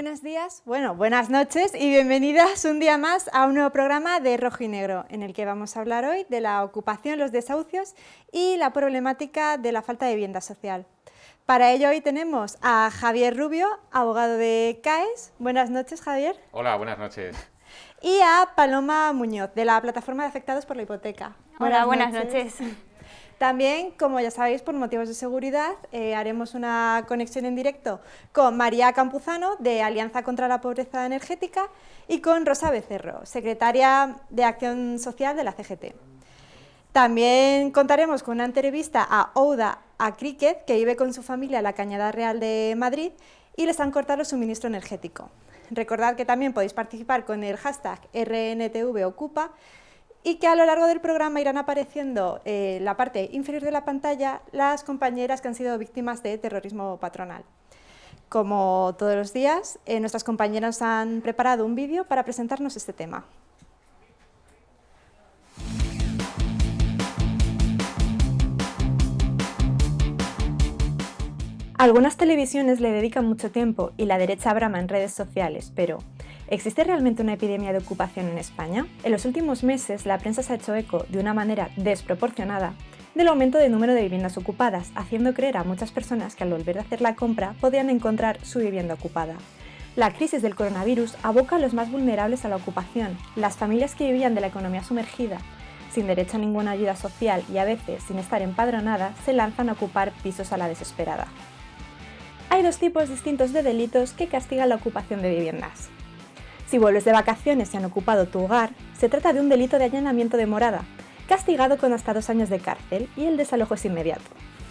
Buenos días, bueno, buenas noches y bienvenidas un día más a un nuevo programa de Rojo y Negro, en el que vamos a hablar hoy de la ocupación, los desahucios y la problemática de la falta de vivienda social. Para ello hoy tenemos a Javier Rubio, abogado de CAES. Buenas noches, Javier. Hola, buenas noches. Y a Paloma Muñoz, de la Plataforma de Afectados por la Hipoteca. Hola, buenas noches. También, como ya sabéis, por motivos de seguridad, eh, haremos una conexión en directo con María Campuzano, de Alianza contra la Pobreza Energética, y con Rosa Becerro, secretaria de Acción Social de la CGT. También contaremos con una entrevista a Ouda a Cricket, que vive con su familia en la Cañada Real de Madrid, y les han cortado el suministro energético. Recordad que también podéis participar con el hashtag RNTVOcupa y que a lo largo del programa irán apareciendo en eh, la parte inferior de la pantalla las compañeras que han sido víctimas de terrorismo patronal. Como todos los días, eh, nuestras compañeras han preparado un vídeo para presentarnos este tema. Algunas televisiones le dedican mucho tiempo y la derecha brama en redes sociales, pero ¿Existe realmente una epidemia de ocupación en España? En los últimos meses, la prensa se ha hecho eco, de una manera desproporcionada, del aumento del número de viviendas ocupadas, haciendo creer a muchas personas que al volver a hacer la compra podían encontrar su vivienda ocupada. La crisis del coronavirus aboca a los más vulnerables a la ocupación, las familias que vivían de la economía sumergida, sin derecho a ninguna ayuda social y a veces sin estar empadronadas, se lanzan a ocupar pisos a la desesperada. Hay dos tipos distintos de delitos que castigan la ocupación de viviendas. Si vuelves de vacaciones y han ocupado tu hogar, se trata de un delito de allanamiento de morada, castigado con hasta dos años de cárcel y el desalojo es inmediato.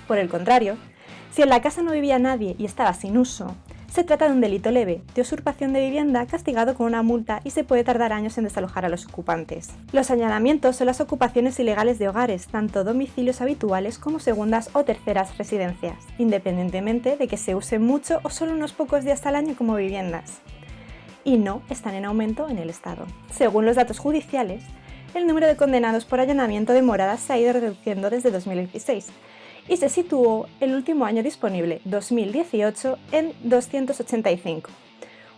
Por el contrario, si en la casa no vivía nadie y estaba sin uso, se trata de un delito leve, de usurpación de vivienda castigado con una multa y se puede tardar años en desalojar a los ocupantes. Los allanamientos son las ocupaciones ilegales de hogares, tanto domicilios habituales como segundas o terceras residencias, independientemente de que se usen mucho o solo unos pocos días al año como viviendas y no están en aumento en el Estado. Según los datos judiciales, el número de condenados por allanamiento de moradas se ha ido reduciendo desde 2016 y se situó el último año disponible, 2018, en 285,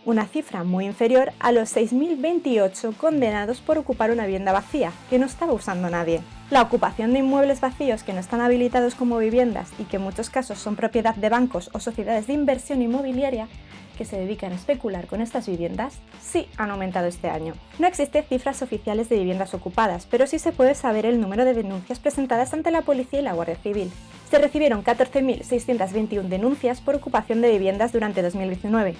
una cifra muy inferior a los 6.028 condenados por ocupar una vivienda vacía, que no estaba usando nadie. La ocupación de inmuebles vacíos que no están habilitados como viviendas y que en muchos casos son propiedad de bancos o sociedades de inversión inmobiliaria que se dedican a especular con estas viviendas sí han aumentado este año. No existen cifras oficiales de viviendas ocupadas, pero sí se puede saber el número de denuncias presentadas ante la policía y la Guardia Civil. Se recibieron 14.621 denuncias por ocupación de viviendas durante 2019,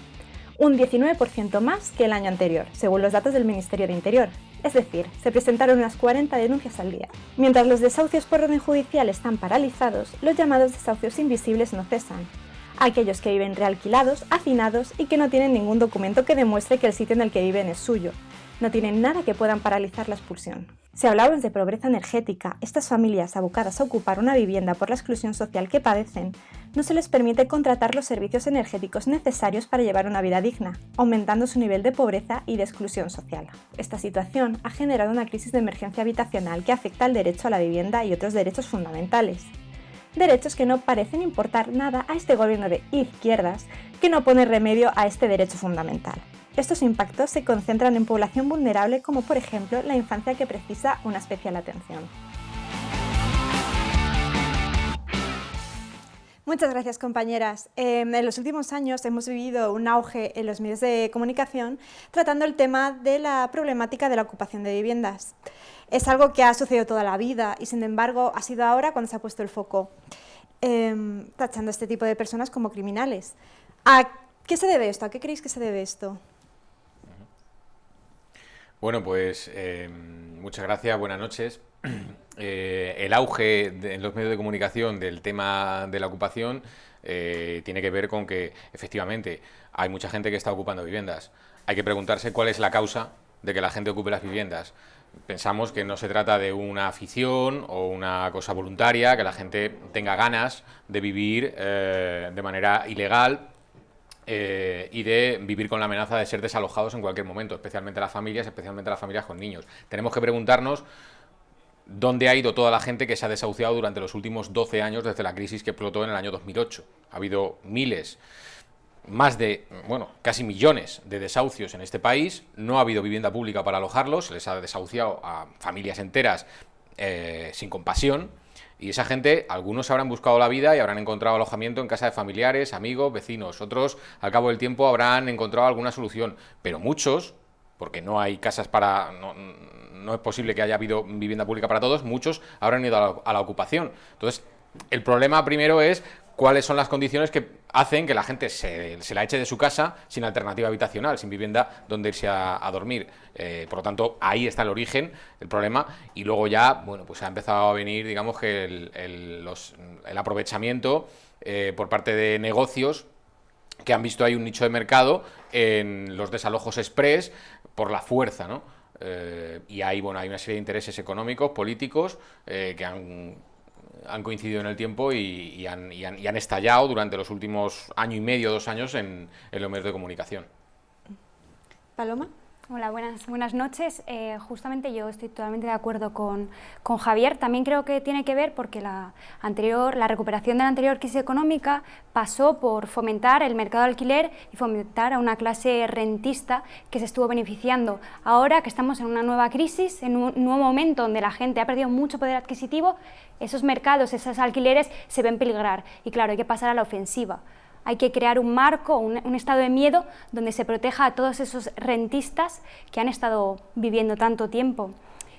un 19% más que el año anterior, según los datos del Ministerio de Interior. Es decir, se presentaron unas 40 denuncias al día. Mientras los desahucios por orden judicial están paralizados, los llamados desahucios invisibles no cesan aquellos que viven realquilados, hacinados y que no tienen ningún documento que demuestre que el sitio en el que viven es suyo. No tienen nada que puedan paralizar la expulsión. Si hablamos de pobreza energética, estas familias abocadas a ocupar una vivienda por la exclusión social que padecen, no se les permite contratar los servicios energéticos necesarios para llevar una vida digna, aumentando su nivel de pobreza y de exclusión social. Esta situación ha generado una crisis de emergencia habitacional que afecta al derecho a la vivienda y otros derechos fundamentales derechos que no parecen importar nada a este gobierno de izquierdas que no pone remedio a este derecho fundamental. Estos impactos se concentran en población vulnerable como por ejemplo la infancia que precisa una especial atención. Muchas gracias, compañeras. Em, en los últimos años hemos vivido un auge en los medios de comunicación tratando el tema de la problemática de la ocupación de viviendas. Es algo que ha sucedido toda la vida y, sin embargo, ha sido ahora cuando se ha puesto el foco, em, tachando a este tipo de personas como criminales. ¿A qué se debe esto? ¿A qué creéis que se debe esto? Bueno, pues em, muchas gracias, buenas noches. Eh, el auge en los medios de comunicación del tema de la ocupación eh, tiene que ver con que efectivamente hay mucha gente que está ocupando viviendas. Hay que preguntarse cuál es la causa de que la gente ocupe las viviendas. Pensamos que no se trata de una afición o una cosa voluntaria, que la gente tenga ganas de vivir eh, de manera ilegal y de vivir con la amenaza de ser desalojados en cualquier momento, especialmente las familias, especialmente las familias con niños. Tenemos que preguntarnos dónde ha ido toda la gente que se ha desahuciado durante los últimos 12 años desde la crisis que explotó en el año 2008. Ha habido miles. más de, bueno, casi millones de desahucios en este país, no ha habido vivienda pública para alojarlos, se les ha desahuciado a familias enteras eh, sin compasión, y esa gente, algunos habrán buscado la vida y habrán encontrado alojamiento en casa de familiares, amigos, vecinos, otros al cabo del tiempo habrán encontrado alguna solución, pero muchos, porque no hay casas para... No, es posible que haya habido vivienda pública para todos, muchos habrán ido a la ocupación. Entonces, el problema primero es cuáles son las condiciones que hacen que la gente se, la eche de su casa sin alternativa habitacional, sin vivienda donde irse a, dormir. Eh, por lo tanto, ahí está el origen, el problema, y luego ya, bueno, pues ha empezado a venir, digamos que el, aprovechamiento eh, por parte de negocios que han visto ahí un nicho de mercado en los desalojos express por la fuerza, ¿no? Eh, y ahí, bueno, hay una serie de intereses económicos, políticos, que han han coincidido en el tiempo y, han, estallado durante los últimos año y medio, dos años en, en los medios de comunicación. Paloma. Hola, buenas, buenas noches. Eh, justamente yo estoy totalmente de acuerdo con, con, Javier. También creo que tiene que ver porque la, anterior, la recuperación de la anterior crisis económica pasó por fomentar el mercado de alquiler y fomentar a una clase rentista que se estuvo beneficiando. Ahora que estamos en una nueva crisis, en un nuevo momento donde la gente ha perdido mucho poder adquisitivo, esos mercados, esos alquileres se ven peligrar y claro, hay que pasar a la ofensiva. Hay que crear un marco, un, estado de miedo donde se proteja a todos esos rentistas que han estado viviendo tanto tiempo.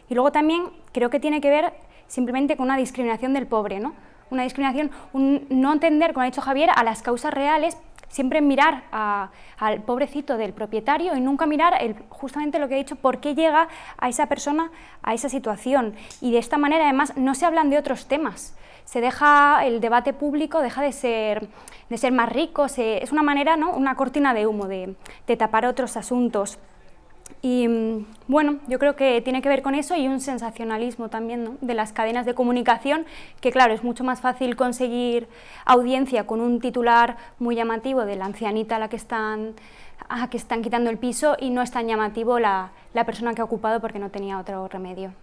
Y luego también creo que tiene que ver simplemente con una discriminación del pobre, ¿no? Una discriminación, un no entender, como ha dicho Javier, a las causas reales, siempre mirar al pobrecito del propietario y nunca mirar justamente lo que he dicho, por qué llega a esa persona a esa situación. Y de esta manera, además, no se hablan de otros temas se deja el debate público, deja de ser, de ser más rico, es una manera, ¿no? una cortina de humo de, tapar otros asuntos. Y mm, bueno, yo creo que tiene que ver con eso y un sensacionalismo también de las cadenas de comunicación, que claro, es mucho más fácil conseguir audiencia con un titular muy llamativo de la ancianita a la que están, a que están quitando el piso y no es tan llamativo la, persona que ha ocupado porque no tenía otro remedio.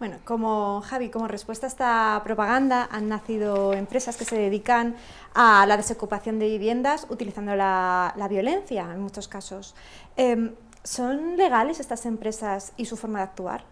Bueno, como Javi, como respuesta a esta propaganda han nacido empresas que se dedican a la desocupación de viviendas utilizando la, violencia en muchos casos. Em, ¿Son legales estas empresas y su forma de actuar?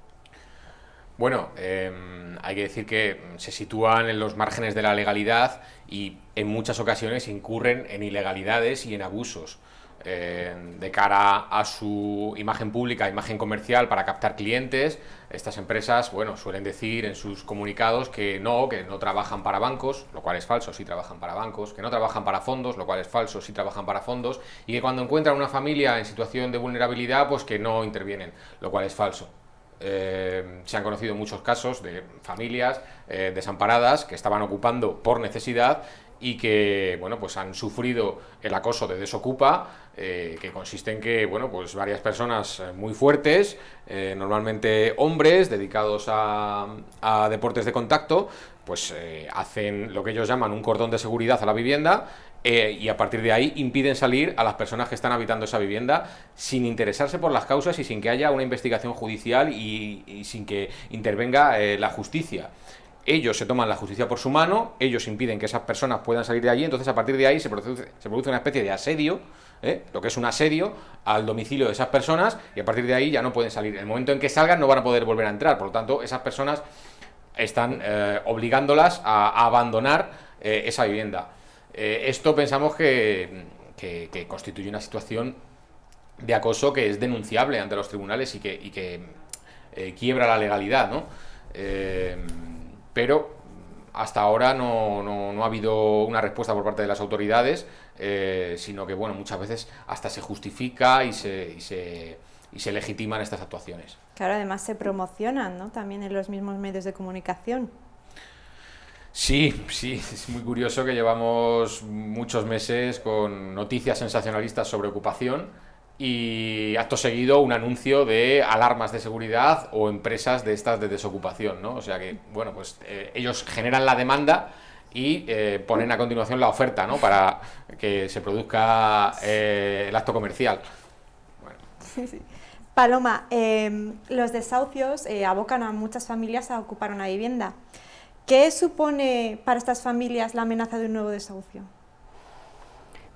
Bueno, em, hay que decir que se sitúan en los márgenes de la legalidad y en muchas ocasiones incurren en ilegalidades y en abusos. De cara a su imagen pública, imagen comercial para captar clientes, estas empresas, bueno, suelen decir en sus comunicados que no, que no trabajan para bancos, lo cual es falso, sí trabajan para bancos, que no trabajan para fondos, lo cual es falso, sí trabajan para fondos, y que cuando encuentran una familia en situación de vulnerabilidad, pues que no intervienen, lo cual es falso. Eh, se han conocido muchos casos de familias eh, desamparadas que estaban ocupando por necesidad y que bueno pues han sufrido el acoso de Desocupa, eh, que consiste en que bueno pues varias personas eh, muy fuertes, eh, normalmente hombres dedicados a, deportes de contacto, pues hacen lo que ellos llaman un cordón de seguridad a la vivienda y a partir de ahí impiden salir a las personas que están habitando esa vivienda sin interesarse por las causas y sin que haya una investigación judicial y sin que intervenga la justicia ellos se toman la justicia por su mano, ellos impiden que esas personas puedan salir de allí, entonces a partir de ahí se produce, se produce una especie de asedio, ¿eh? lo que es un asedio al domicilio de esas personas, y a partir de ahí ya no pueden salir. En el momento en que salgan no van a poder volver a entrar, por lo tanto esas personas están eh, obligándolas a, abandonar eh, esa vivienda. esto pensamos que, constituye una situación de acoso que es denunciable ante los tribunales y que, y que quiebra la legalidad, ¿no? Pero hasta ahora no, ha habido una respuesta por parte de las autoridades, eh, sino que bueno, muchas veces hasta se justifica y se, y se, y se legitiman estas actuaciones. Claro, además se promocionan ¿no? también en los mismos medios de comunicación. Sí, sí, es muy curioso que llevamos muchos meses con noticias sensacionalistas sobre ocupación, y acto seguido un anuncio de alarmas de seguridad o empresas de estas de desocupación, ¿no? O sea que, bueno, pues eh, ellos generan la demanda y eh, ponen a continuación la oferta, ¿no? Para que se produzca eh, el acto comercial. Paloma, em, los desahucios abocan a muchas familias a ocupar una vivienda. ¿Qué supone para estas familias la amenaza de un nuevo desahucio?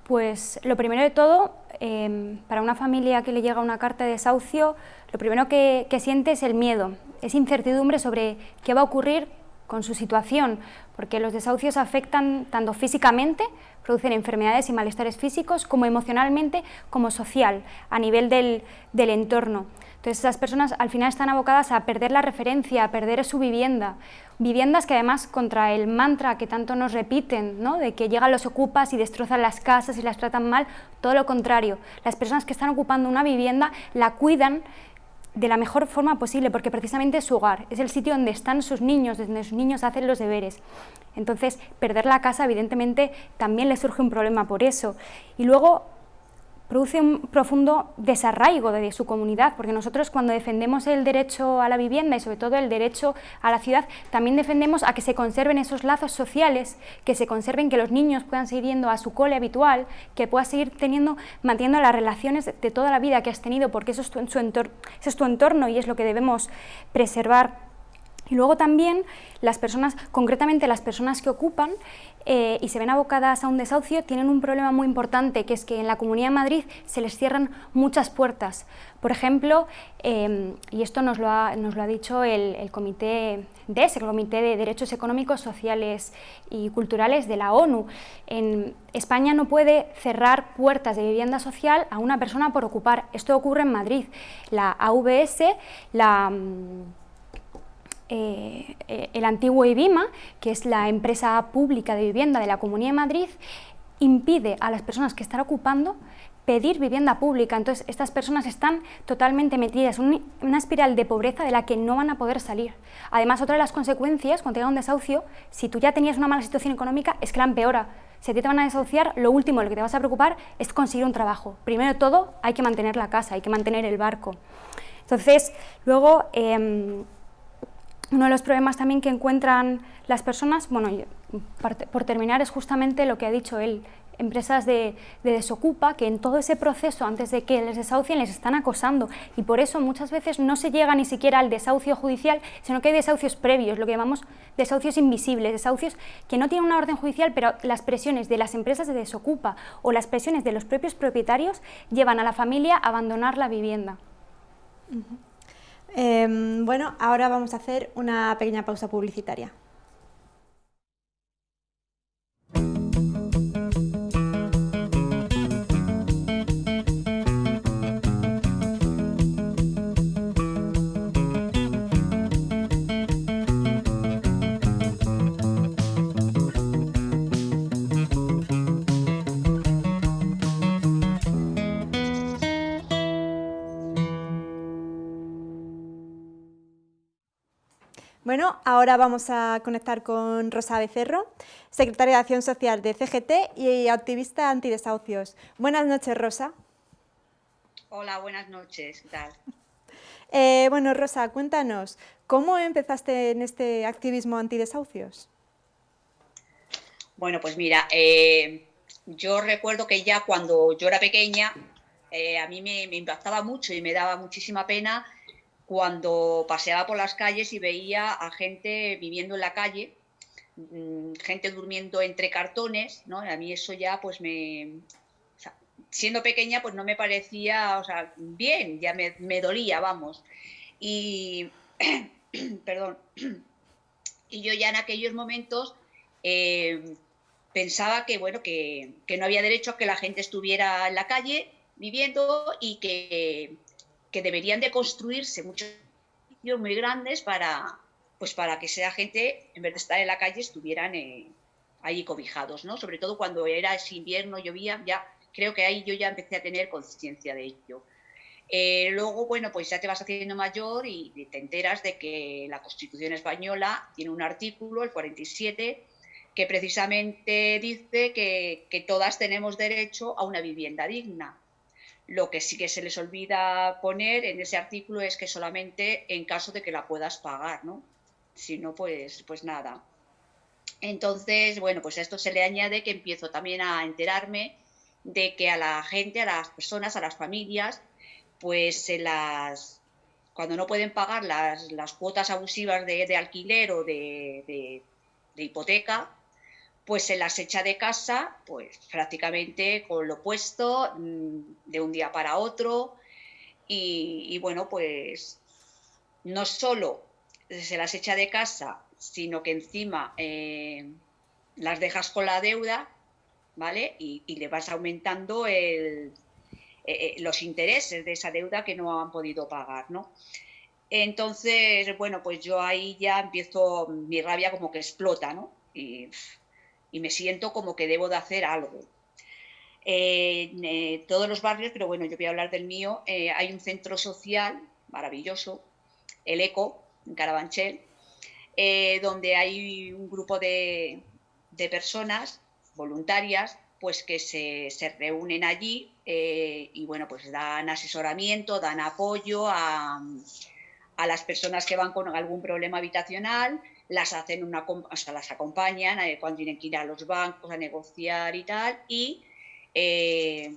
Pues lo primero de todo, em, para una familia que le llega una carta de desahucio, lo primero que, que siente es el miedo, es incertidumbre sobre qué va a ocurrir con su situación, porque los desahucios afectan tanto físicamente, producen enfermedades y malestares físicos, como emocionalmente, como social, a nivel del, del entorno. Entonces esas personas al final están abocadas a perder la referencia, a perder su vivienda. Viviendas que además contra el mantra que tanto nos repiten, ¿no? de que llegan los ocupas y destrozan las casas y las tratan mal, todo lo contrario. Las personas que están ocupando una vivienda la cuidan de la mejor forma posible, porque precisamente es su hogar, es el sitio donde están sus niños, donde sus niños hacen los deberes. Entonces, perder la casa, evidentemente, también le surge un problema por eso. Y luego, produce un profundo desarraigo de su comunidad, porque nosotros cuando defendemos el derecho a la vivienda y sobre todo el derecho a la ciudad, también defendemos a que se conserven esos lazos sociales, que se conserven, que los niños puedan seguir yendo a su cole habitual, que puedas seguir teniendo, manteniendo las relaciones de toda la vida que has tenido, porque eso es tu, entorno, ese es tu entorno y es lo que debemos preservar. Y luego también las personas, concretamente las personas que ocupan eh, y se ven abocadas a un desahucio, tienen un problema muy importante, que es que en la Comunidad de Madrid se les cierran muchas puertas. Por ejemplo, em, y esto nos lo ha, nos lo ha dicho el, Comité DES, el Comité de Derechos Económicos, Sociales y Culturales de la ONU. En España no puede cerrar puertas de vivienda social a una persona por ocupar. Esto ocurre en Madrid. La AVS, la eh, eh, el antiguo IBIMA, que es la empresa pública de vivienda de la Comunidad de Madrid, impide a las personas que están ocupando pedir vivienda pública. Entonces, estas personas están totalmente metidas en una espiral de pobreza de la que no van a poder salir. Además, otra de las consecuencias, cuando llega un desahucio, si tú ya tenías una mala situación económica, es que la empeora. Si a ti te van a desahuciar, lo último, lo que te vas a preocupar es conseguir un trabajo. Primero de todo, hay que mantener la casa, hay que mantener el barco. Entonces, luego... Em, uno de los problemas también que encuentran las personas, bueno, por terminar, es justamente lo que ha dicho él, empresas de, desocupa que en todo ese proceso, antes de que les desahucien, les están acosando y por eso muchas veces no se llega ni siquiera al desahucio judicial, sino que hay desahucios previos, lo que llamamos desahucios invisibles, desahucios que no tienen una orden judicial, pero las presiones de las empresas de desocupa o las presiones de los propios propietarios llevan a la familia a abandonar la vivienda. Em, bueno, ahora vamos a hacer una pequeña pausa publicitaria. Bueno, ahora vamos a conectar con Rosa Becerro, secretaria de Acción Social de CGT y activista antidesahucios. Buenas noches, Rosa. Hola, buenas noches, ¿qué tal? Eh, bueno, Rosa, cuéntanos, ¿cómo empezaste en este activismo antidesahucios? Bueno, pues mira, eh, yo recuerdo que ya cuando yo era pequeña, eh, a mí me, me impactaba mucho y me daba muchísima pena cuando paseaba por las calles y veía a gente viviendo en la calle, mm, gente durmiendo entre cartones, ¿no? A mí eso ya pues me... siendo pequeña pues no me parecía, o sea, bien, ya me, dolía, vamos. Y, perdón, y yo ya en aquellos momentos eh, pensaba que, bueno, que, que no había derecho a que la gente estuviera en la calle viviendo y que que deberían de construirse muchos edificios muy grandes para, pues para que esa gente, en vez de estar en la calle, estuvieran eh, ahí cobijados, ¿no? Sobre todo cuando era ese invierno, llovía, ya creo que ahí yo ya empecé a tener conciencia de ello. Eh, luego, bueno, pues ya te vas haciendo mayor y te enteras de que la Constitución española tiene un artículo, el 47, que precisamente dice que, que todas tenemos derecho a una vivienda digna. Lo que sí que se les olvida poner en ese artículo es que solamente en caso de que la puedas pagar, ¿no? Si no, pues, pues nada. Entonces, bueno, pues a esto se le añade que empiezo también a enterarme de que a la gente, a las personas, a las familias, pues se las cuando no pueden pagar las, las cuotas abusivas de, alquiler o de, de hipoteca, pues se las echa de casa, pues prácticamente con lo puesto, mm, de un día para otro. Y, bueno, pues no solo se las echa de casa, sino que encima eh, las dejas con la deuda, ¿vale? Y, le vas aumentando eh, eh, los intereses de esa deuda que no han podido pagar, ¿no? Entonces, bueno, pues yo ahí ya empiezo, mi rabia como que explota, ¿no? Y, me siento como que debo de hacer algo. eh, todos los barrios, pero bueno, yo voy a hablar del mío, eh, hay un centro social maravilloso, el ECO, en Carabanchel, eh, donde hay un grupo de, de, personas voluntarias pues que se, se reúnen allí y bueno, pues dan asesoramiento, dan apoyo a, a las personas que van con algún problema habitacional, las hacen una, o sea, las acompañan eh, cuando tienen que ir a los bancos a negociar y tal, y eh,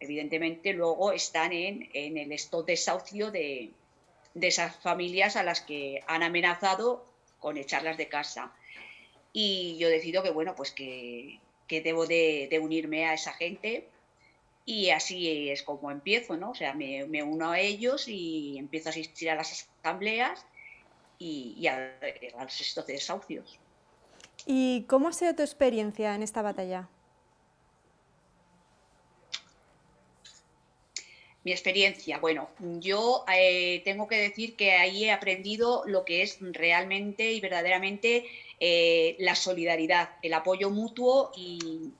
evidentemente luego están en, el stop desahucio de, de esas familias a las que han amenazado con echarlas de casa. Y yo decido que, bueno, pues que, debo de, de unirme a esa gente y así es como empiezo, ¿no? O sea, me, uno a ellos y empiezo a asistir a las asambleas y, a, los estos desahucios. ¿Y cómo ha sido tu experiencia en esta batalla? Mi experiencia, bueno, yo eh, tengo que decir que ahí he aprendido lo que es realmente y verdaderamente eh, la solidaridad, el apoyo mutuo y,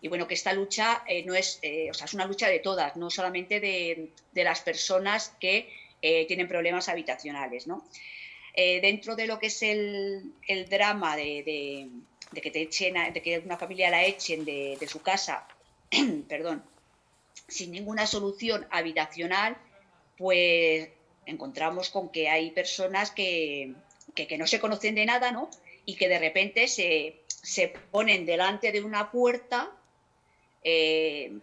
y bueno, que esta lucha eh, no es, eh, o sea, es una lucha de todas, no solamente de, las personas que eh, tienen problemas habitacionales, ¿no? Dentro de lo que es el, drama de, que te echen, de que una familia la echen de, su casa, perdón, sin ninguna solución habitacional, pues encontramos con que hay personas que, no se conocen de nada, ¿no? Y que de repente se, se ponen delante de una puerta eh,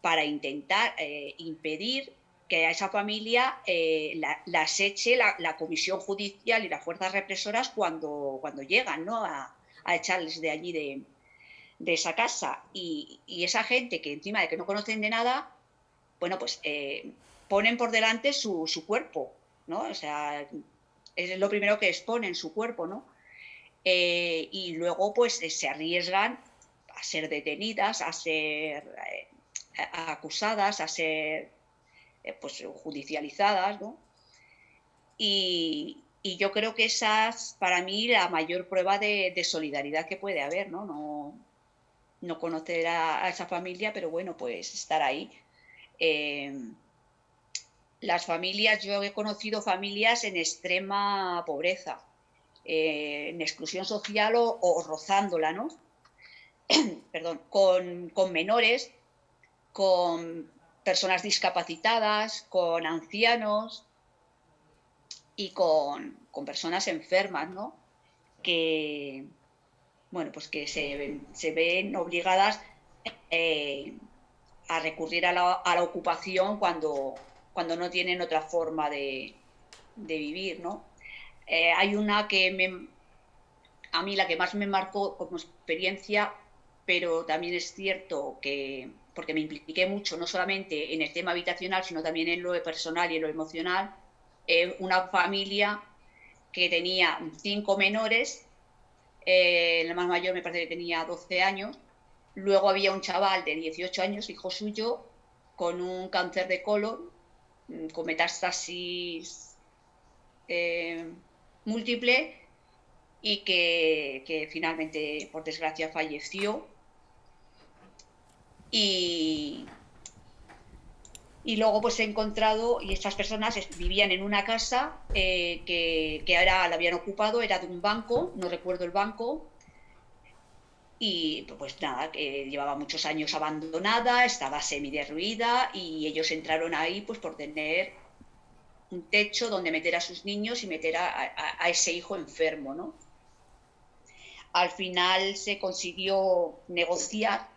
para intentar eh, impedir que a esa familia eh, la, las eche la, comisión judicial y las fuerzas represoras cuando, cuando llegan ¿no? a, echarles de allí de, esa casa. Y, esa gente que encima de que no conocen de nada, bueno, pues ponen por delante su, cuerpo, ¿no? O sea, es lo primero que exponen, su cuerpo, ¿no? y luego pues se arriesgan a ser detenidas, a ser eh, acusadas, a ser eh, pues, judicializadas, ¿no? Y, yo creo que esa es para mí la mayor prueba de, solidaridad que puede haber, ¿no? No, no conocer a, esa familia, pero bueno, pues estar ahí. Em, las familias, yo he conocido familias en extrema pobreza, eh, en exclusión social o, o rozándola, ¿no? perdón, con, menores, con personas discapacitadas, con ancianos y con, personas enfermas, ¿no? Que, bueno, pues que se, ven obligadas eh, a recurrir a la, ocupación cuando, cuando no tienen otra forma de, vivir, ¿no? Eh, hay una que me, a mí la que más me marcó como experiencia pero también es cierto que, porque me impliqué mucho, no solamente en el tema habitacional, sino también en lo personal y en lo emocional, eh, una familia que tenía cinco menores, eh, el más mayor me parece que tenía 12 años, luego había un chaval de 18 años, hijo suyo, con un cáncer de colon, mm, con metástasis eh, múltiple y que, finalmente, por desgracia, falleció. Y, y luego pues he encontrado, y estas personas vivían en una casa eh, que, que, ahora la habían ocupado, era de un banco, no recuerdo el banco, y pues nada, que llevaba muchos años abandonada, estaba semi-derruida y ellos entraron ahí pues por tener un techo donde meter a sus niños y meter a, a ese hijo enfermo, ¿no? Al final se consiguió negociar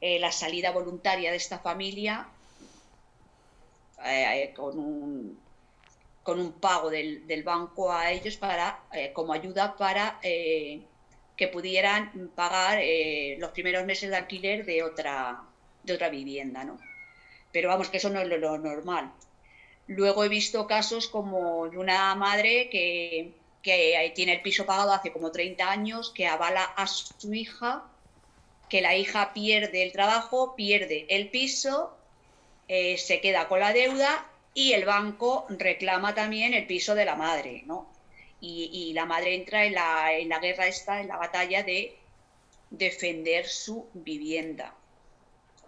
eh, la salida voluntaria de esta familia eh, eh, con, un, pago del, banco a ellos para, como ayuda para que pudieran pagar los primeros meses de alquiler de otra, de otra vivienda, ¿no? Pero vamos, que eso no es lo, normal. Luego he visto casos como de una madre que, que tiene el piso pagado hace como 30 años, que avala a su hija, que la hija pierde el trabajo, pierde el piso, eh, se queda con la deuda y el banco reclama también el piso de la madre, ¿no? Y, la madre entra en la, en la guerra esta, en la batalla de defender su vivienda.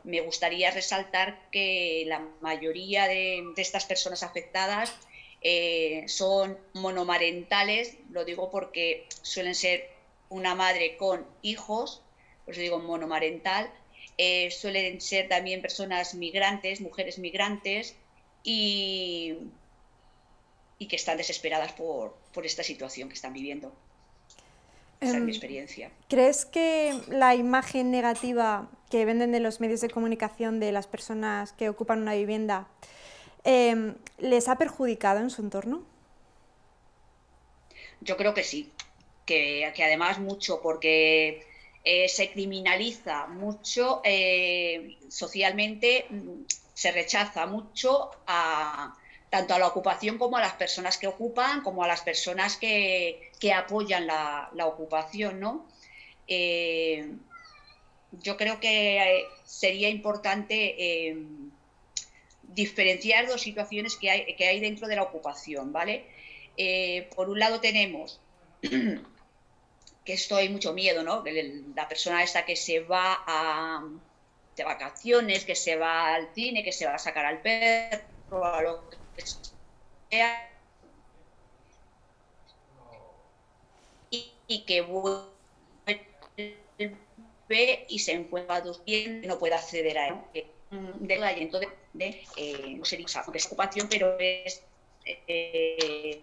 Me gustaría resaltar que la mayoría de, estas personas afectadas eh, son monomarentales, lo digo porque suelen ser una madre con hijos, por eso digo monomarental, eh, suelen ser también personas migrantes, mujeres migrantes, y, y que están desesperadas por, por, esta situación que están viviendo. Esa es mi em, experiencia. ¿Crees que la imagen negativa que venden de los medios de comunicación de las personas que ocupan una vivienda em, les ha perjudicado en su entorno? Yo creo que sí, que, que además mucho, porque eh, se criminaliza mucho eh, socialmente, mm, se rechaza mucho a, tanto a la ocupación como a las personas que ocupan, como a las personas que, apoyan la, ocupación, ¿no? Eh, yo creo que sería importante diferenciar dos situaciones que hay, que hay dentro de la ocupación, ¿vale? por un lado tenemos que esto hay mucho miedo, ¿no? La persona esa que se va a, de vacaciones, que se va al cine, que se va a sacar al perro, a lo que sea, y, que vuelve y se encuentra durmiendo y no puede acceder a él. De la entonces, de, eh, no sería es ocupación, pero es eh,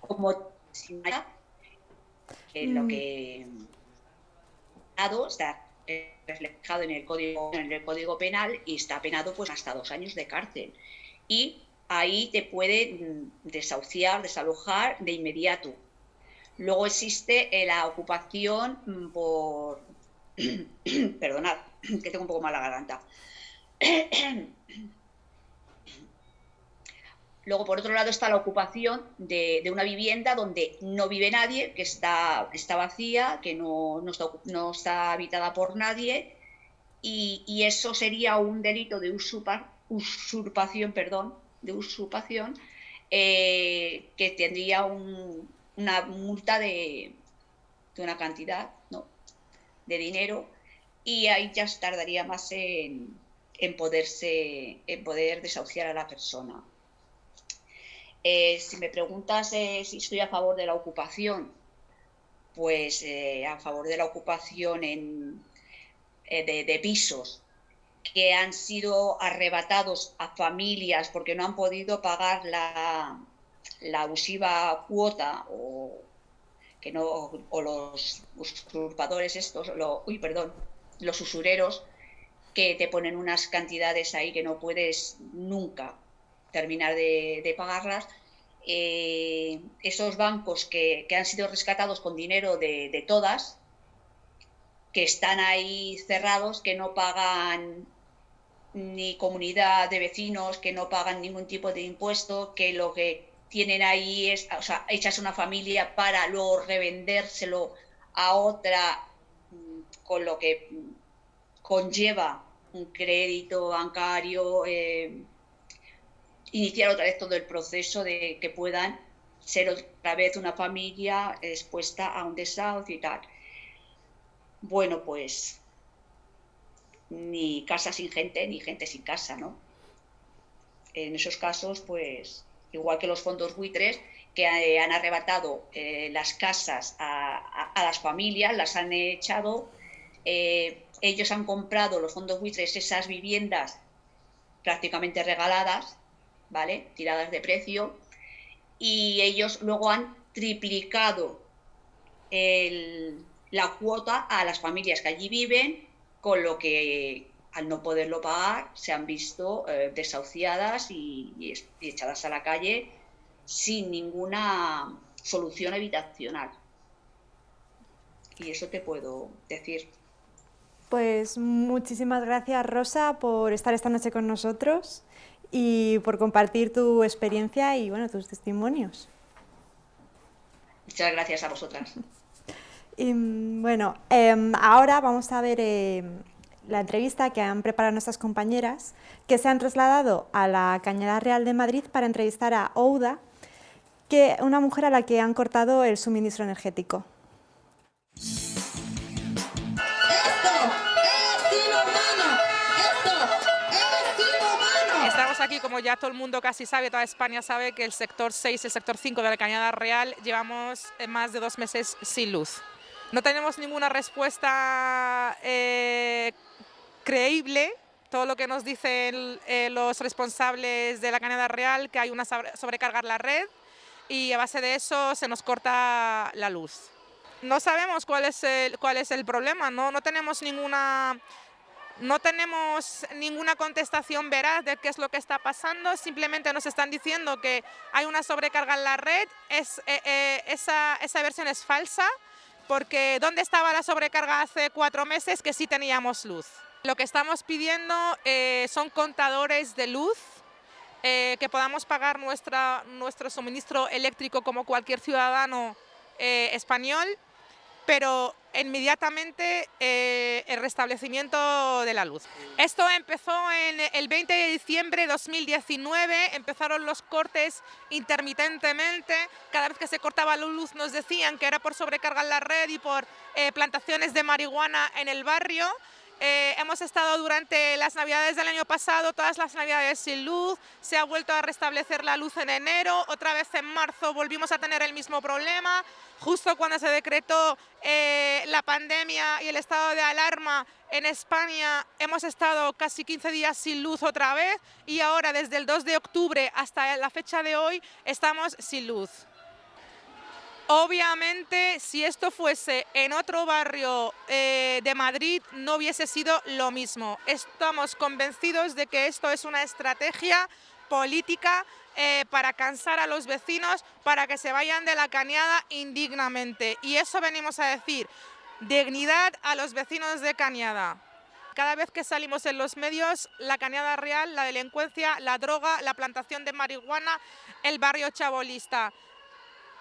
como lo mm. que está reflejado en el código en el código penal y está penado pues hasta dos años de cárcel. Y ahí te puede mm, desahuciar desalojar de inmediato. Luego existe la ocupación mm, por perdonad que tengo un poco mal la garganta. Luego, por otro lado, está la ocupación de, una vivienda donde no vive nadie, que está, vacía, que no, no, está, habitada por nadie, y, eso sería un delito de usurpación, perdón, de usurpación, eh, que tendría una multa de, una cantidad de dinero, y ahí ya tardaría más en, en, poderse, en poder desahuciar a la persona. Eh, si me preguntas eh, si estoy a favor de la ocupación, pues eh, a favor de la ocupación en, de, pisos que han sido arrebatados a familias porque no han podido pagar la, la abusiva cuota o que no o los usurpadores estos uy perdón los usureros que te ponen unas cantidades ahí que no puedes nunca terminar de, pagarlas, eh, esos bancos que, han sido rescatados con dinero de, todas, que están ahí cerrados, que no pagan ni comunidad de vecinos, que no pagan ningún tipo de impuesto, que lo que tienen ahí es, o sea, echas una familia para luego revendérselo a otra, mm, con lo que conlleva un crédito bancario, eh, iniciar otra vez todo el proceso de que puedan ser otra vez una familia expuesta a un desahucio y tal. Bueno, pues ni casa sin gente, ni gente sin casa, ¿no? En esos casos, pues, igual que los fondos buitres, que han arrebatado eh, las casas a, las familias, las han echado, eh, ellos han comprado, los fondos buitres, esas viviendas prácticamente regaladas, ¿vale? Tiradas de precio. Y ellos luego han triplicado la cuota a las familias que allí viven, con lo que al no poderlo pagar se han visto eh, desahuciadas y, echadas a la calle sin ninguna solución habitacional. Y eso te puedo decir. Pues muchísimas gracias Rosa por estar esta noche con nosotros y por compartir tu experiencia y bueno, tus testimonios. Muchas gracias a vosotras. Y, bueno, em, ahora vamos a ver em, la entrevista que han preparado nuestras compañeras que se han trasladado a la Cañada Real de Madrid para entrevistar a Ouda, que una mujer a la que han cortado el suministro energético. Estamos aquí, como ya todo el mundo casi sabe, toda España sabe que el sector 6 y el sector 5 de la Cañada Real llevamos más de dos meses sin luz. No tenemos ninguna respuesta eh, creíble todo lo que nos dicen eh, los responsables de la Cañada Real, que hay una sobrecarga en la red y a base de eso se nos corta la luz. No sabemos cuál es el, cuál es el problema, no, no tenemos ninguna... No tenemos ninguna contestación veraz de qué es lo que está pasando, simplemente nos están diciendo que hay una sobrecarga en la red, es, eh, esa, esa versión es falsa, porque ¿dónde estaba la sobrecarga hace cuatro meses que sí teníamos luz? Lo que estamos pidiendo eh, son contadores de luz, eh, que podamos pagar nuestra, nuestro suministro eléctrico como cualquier ciudadano eh, español, pero inmediatamente el restablecimiento de la luz. Esto empezó en el 20 de diciembre de 2019, empezaron los cortes intermitentemente, cada vez que se cortaba la luz nos decían que era por sobrecargar la red y por plantaciones de marihuana en el barrio, eh, hemos estado durante las navidades del año pasado, todas las navidades sin luz, se ha vuelto a restablecer la luz en enero, otra vez en marzo volvimos a tener el mismo problema, justo cuando se decretó eh, la pandemia y el estado de alarma en España hemos estado casi 15 días sin luz otra vez y ahora desde el 2 de octubre hasta la fecha de hoy estamos sin luz. Obviamente, si esto fuese en otro barrio eh, de Madrid, no hubiese sido lo mismo. Estamos convencidos de que esto es una estrategia política eh, para cansar a los vecinos, para que se vayan de la cañada indignamente. Y eso venimos a decir, dignidad a los vecinos de Cañada. Cada vez que salimos en los medios, la Cañada Real, la delincuencia, la droga, la plantación de marihuana, el barrio chabolista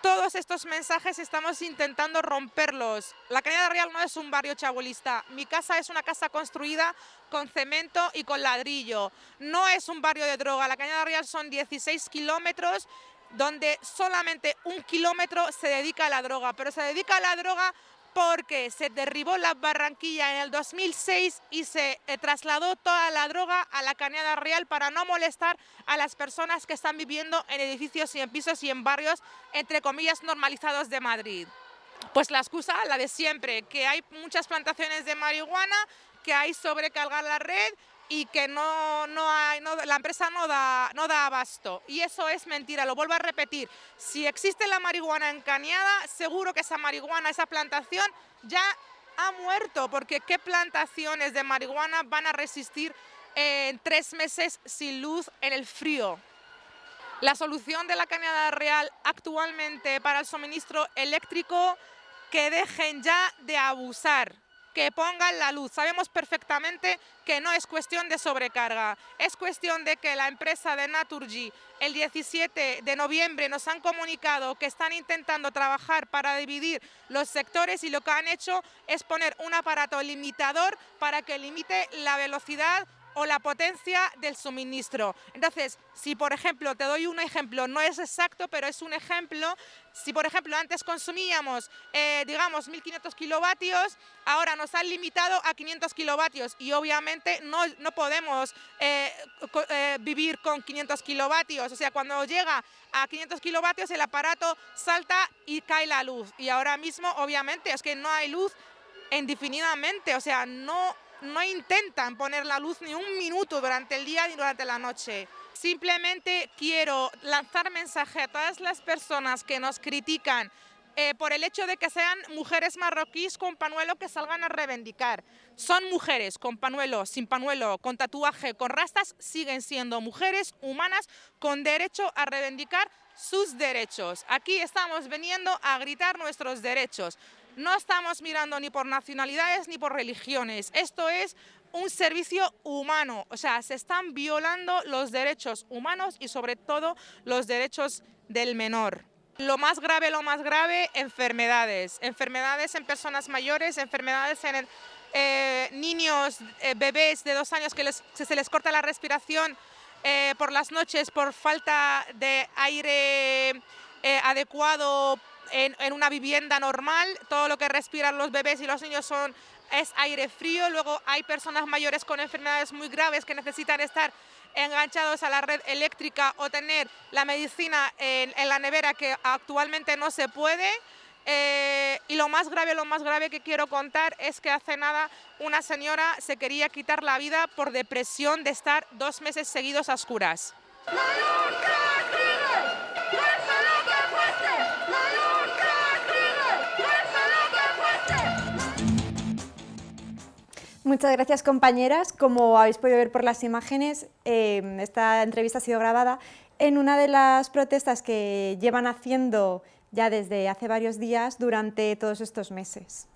todos estos mensajes estamos intentando romperlos. La Cañada Real no es un barrio chabolista. Mi casa es una casa construida con cemento y con ladrillo. No es un barrio de droga. La Cañada Real son 16 kilómetros donde solamente un kilómetro se dedica a la droga, pero se dedica a la droga porque se derribó la Barranquilla en el 2006 y se eh, trasladó toda la droga a la Cañada Real para no molestar a las personas que están viviendo en edificios y en pisos y en barrios, entre comillas, normalizados de Madrid. Pues la excusa, la de siempre, que hay muchas plantaciones de marihuana, que hay sobrecargar la red y que no, no hay, la empresa no da, no da abasto. Y eso es mentira, lo vuelvo a repetir. Si existe la marihuana en Cañada, seguro que esa marihuana, esa plantación ya ha muerto, porque ¿qué plantaciones de marihuana van a resistir en tres meses sin luz en el frío? La solución de la Cañada Real actualmente para el suministro eléctrico, que dejen ya de abusar que pongan la luz. Sabemos perfectamente que no es cuestión de sobrecarga, es cuestión de que la empresa de Naturgy el 17 de noviembre nos han comunicado que están intentando trabajar para dividir los sectores y lo que han hecho es poner un aparato limitador para que limite la velocidad o la potencia del suministro. Entonces, si por ejemplo, te doy un ejemplo, no es exacto, pero es un ejemplo, si por ejemplo antes consumíamos, eh, digamos, 1500 kilovatios, ahora nos han limitado a 500 kilovatios y obviamente no, no podemos eh, eh, vivir con 500 kilovatios, o sea, cuando llega a 500 kilovatios el aparato salta y cae la luz. Y ahora mismo obviamente es que no hay luz indefinidamente, o sea, no no intentan poner la luz ni un minuto durante el día ni durante la noche. Simplemente quiero lanzar mensaje a todas las personas que nos critican eh, por el hecho de que sean mujeres marroquíes con panuelo que salgan a reivindicar. Son mujeres con panuelo, sin panuelo, con tatuaje, con rastas, siguen siendo mujeres humanas con derecho a reivindicar sus derechos. Aquí estamos viniendo a gritar nuestros derechos. No estamos mirando ni por nacionalidades ni por religiones. Esto es un servicio humano, o sea, se están violando los derechos humanos y sobre todo los derechos del menor. Lo más grave, lo más grave, enfermedades. Enfermedades en personas mayores, enfermedades en eh, niños, eh, bebés de dos años que se les corta la respiración eh, por las noches por falta de aire adecuado en, en, una vivienda normal. Todo lo que respiran los bebés y los niños son, es aire frío. Luego hay personas mayores con enfermedades muy graves que necesitan estar enganchados a la red eléctrica o tener la medicina en, en la nevera que actualmente no se puede. Eh, y lo más grave, lo más grave que quiero contar es que hace nada una señora se quería quitar la vida por depresión de estar dos meses seguidos a oscuras. Muchas gracias compañeras. Como habéis podido ver por las imágenes, eh, esta entrevista ha sido grabada en una de las protestas que llevan haciendo ya desde hace varios días durante todos estos meses.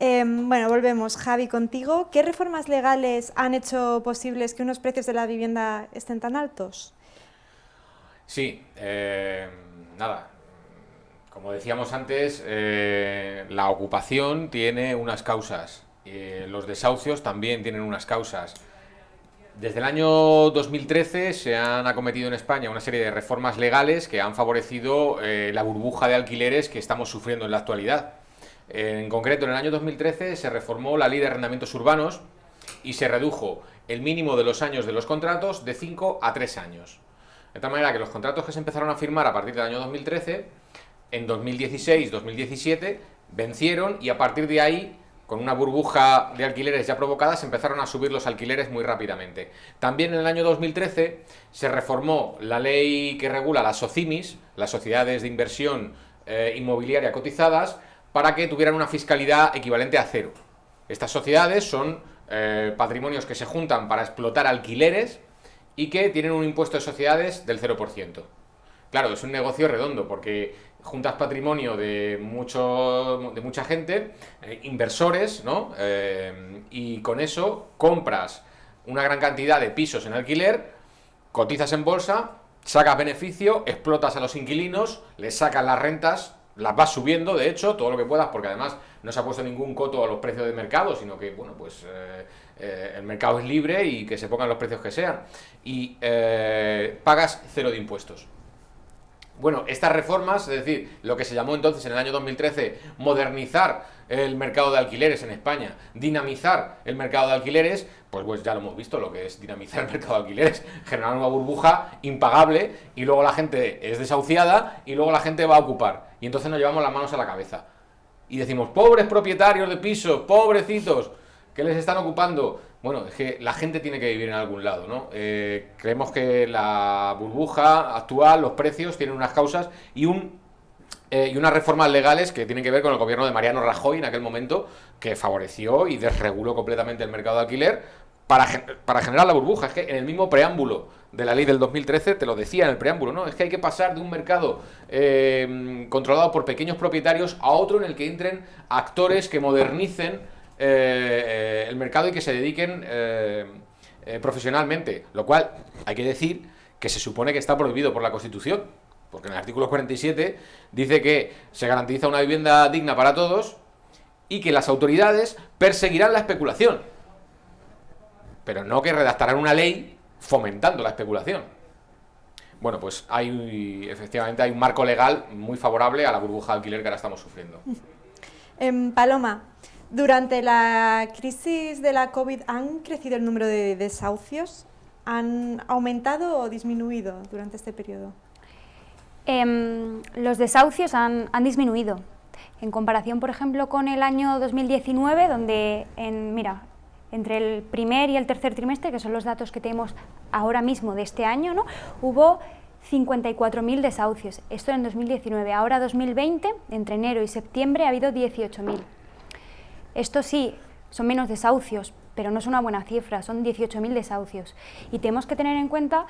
Em, bueno, volvemos. Javi, contigo. ¿Qué reformas legales han hecho posibles que unos precios de la vivienda estén tan altos? Sí, eh, nada. Como decíamos antes, eh, la ocupación tiene unas causas. Y los desahucios también tienen unas causas. Desde el año 2013 se han acometido en España una serie de reformas legales que han favorecido eh, la burbuja de alquileres que estamos sufriendo en la actualidad. En concreto, en el año 2013 se reformó la ley de arrendamientos urbanos y se redujo el mínimo de los años de los contratos de 5 a 3 años. De tal manera que los contratos que se empezaron a firmar a partir del año 2013, en 2016-2017, vencieron y a partir de ahí con una burbuja de alquileres ya provocada, se empezaron a subir los alquileres muy rápidamente. También en el año 2013 se reformó la ley que regula las SOCIMIS, las sociedades de inversión eh, inmobiliaria cotizadas, para que tuvieran una fiscalidad equivalente a cero. Estas sociedades son eh, patrimonios que se juntan para explotar alquileres y que tienen un impuesto de sociedades del 0%. Claro, es un negocio redondo porque juntas patrimonio de, mucho, de mucha gente, eh, inversores, ¿no? Eh, y con eso compras una gran cantidad de pisos en alquiler, cotizas en bolsa, sacas beneficio, explotas a los inquilinos, les sacas las rentas, las vas subiendo, de hecho, todo lo que puedas, porque además no se ha puesto ningún coto a los precios de mercado, sino que, bueno, pues eh, el mercado es libre y que se pongan los precios que sean. Y pagas cero de impuestos. Bueno, estas reformas, es decir, lo que se llamó entonces en el año 2013 modernizar el mercado de alquileres en España, dinamizar el mercado de alquileres, pues, pues ya lo hemos visto lo que es dinamizar el mercado de alquileres, generar una burbuja impagable y luego la gente es desahuciada y luego la gente va a ocupar y entonces nos llevamos las manos a la cabeza y decimos, pobres propietarios de pisos, pobrecitos, que les están ocupando? Bueno, es que la gente tiene que vivir en algún lado, ¿no? Eh, creemos que la burbuja actual, los precios, tienen unas causas y un eh, y unas reformas legales que tienen que ver con el gobierno de Mariano Rajoy en aquel momento, que favoreció y desreguló completamente el mercado de alquiler para, para, generar la burbuja. Es que en el mismo preámbulo de la ley del 2013 te lo decía en el preámbulo, ¿no? Es que hay que pasar de un mercado eh, controlado por pequeños propietarios a otro en el que entren actores que modernicen eh, eh, el mercado y que se dediquen eh, profesionalmente, lo cual hay que decir que se supone que está prohibido por la Constitución, porque en el artículo 47 dice que se garantiza una vivienda digna para todos y que las autoridades perseguirán la especulación, pero no que redactarán una ley fomentando la especulación. Bueno, pues hay efectivamente hay un marco legal muy favorable a la burbuja de alquiler que ahora estamos sufriendo. En Paloma, durante la crisis de la COVID, ¿han crecido el número de desahucios? ¿Han aumentado o disminuido durante este periodo? Em, los desahucios han, disminuido. En comparación, por ejemplo, con el año 2019, donde, en, mira, entre el primer y el tercer trimestre, que son los datos que tenemos ahora mismo de este año, ¿no? hubo 54.000 desahucios. Esto en 2019. Ahora 2020, entre enero y septiembre, ha habido 18.000. Esto sí, son menos desahucios, pero no es una buena cifra, son 18.000 desahucios. Y tenemos que tener en cuenta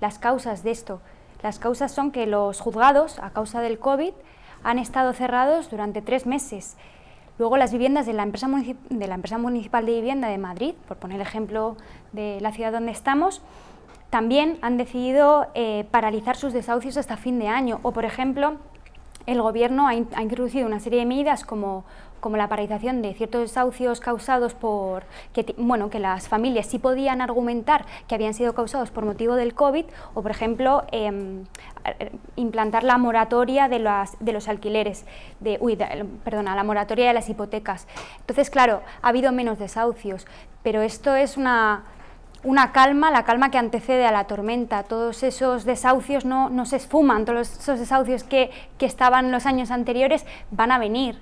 las causas de esto. Las causas son que los juzgados, a causa del COVID, han estado cerrados durante tres meses. Luego las viviendas de la, empresa municipal de vivienda de Madrid, por poner el ejemplo de la ciudad donde estamos, también han decidido eh, paralizar sus desahucios hasta fin de año. O, por ejemplo, el Gobierno ha, introducido una serie de medidas como, como, la paralización de ciertos desahucios causados por, que, bueno, que las familias sí podían argumentar que habían sido causados por motivo del COVID, o por ejemplo, em, implantar la moratoria de, las, de los alquileres, de, uy, perdona, la moratoria de las hipotecas. Entonces, claro, ha habido menos desahucios, pero esto es una una calma, la calma que antecede a la tormenta. Todos esos desahucios no, no se esfuman, todos esos desahucios que, que, estaban los años anteriores van a venir.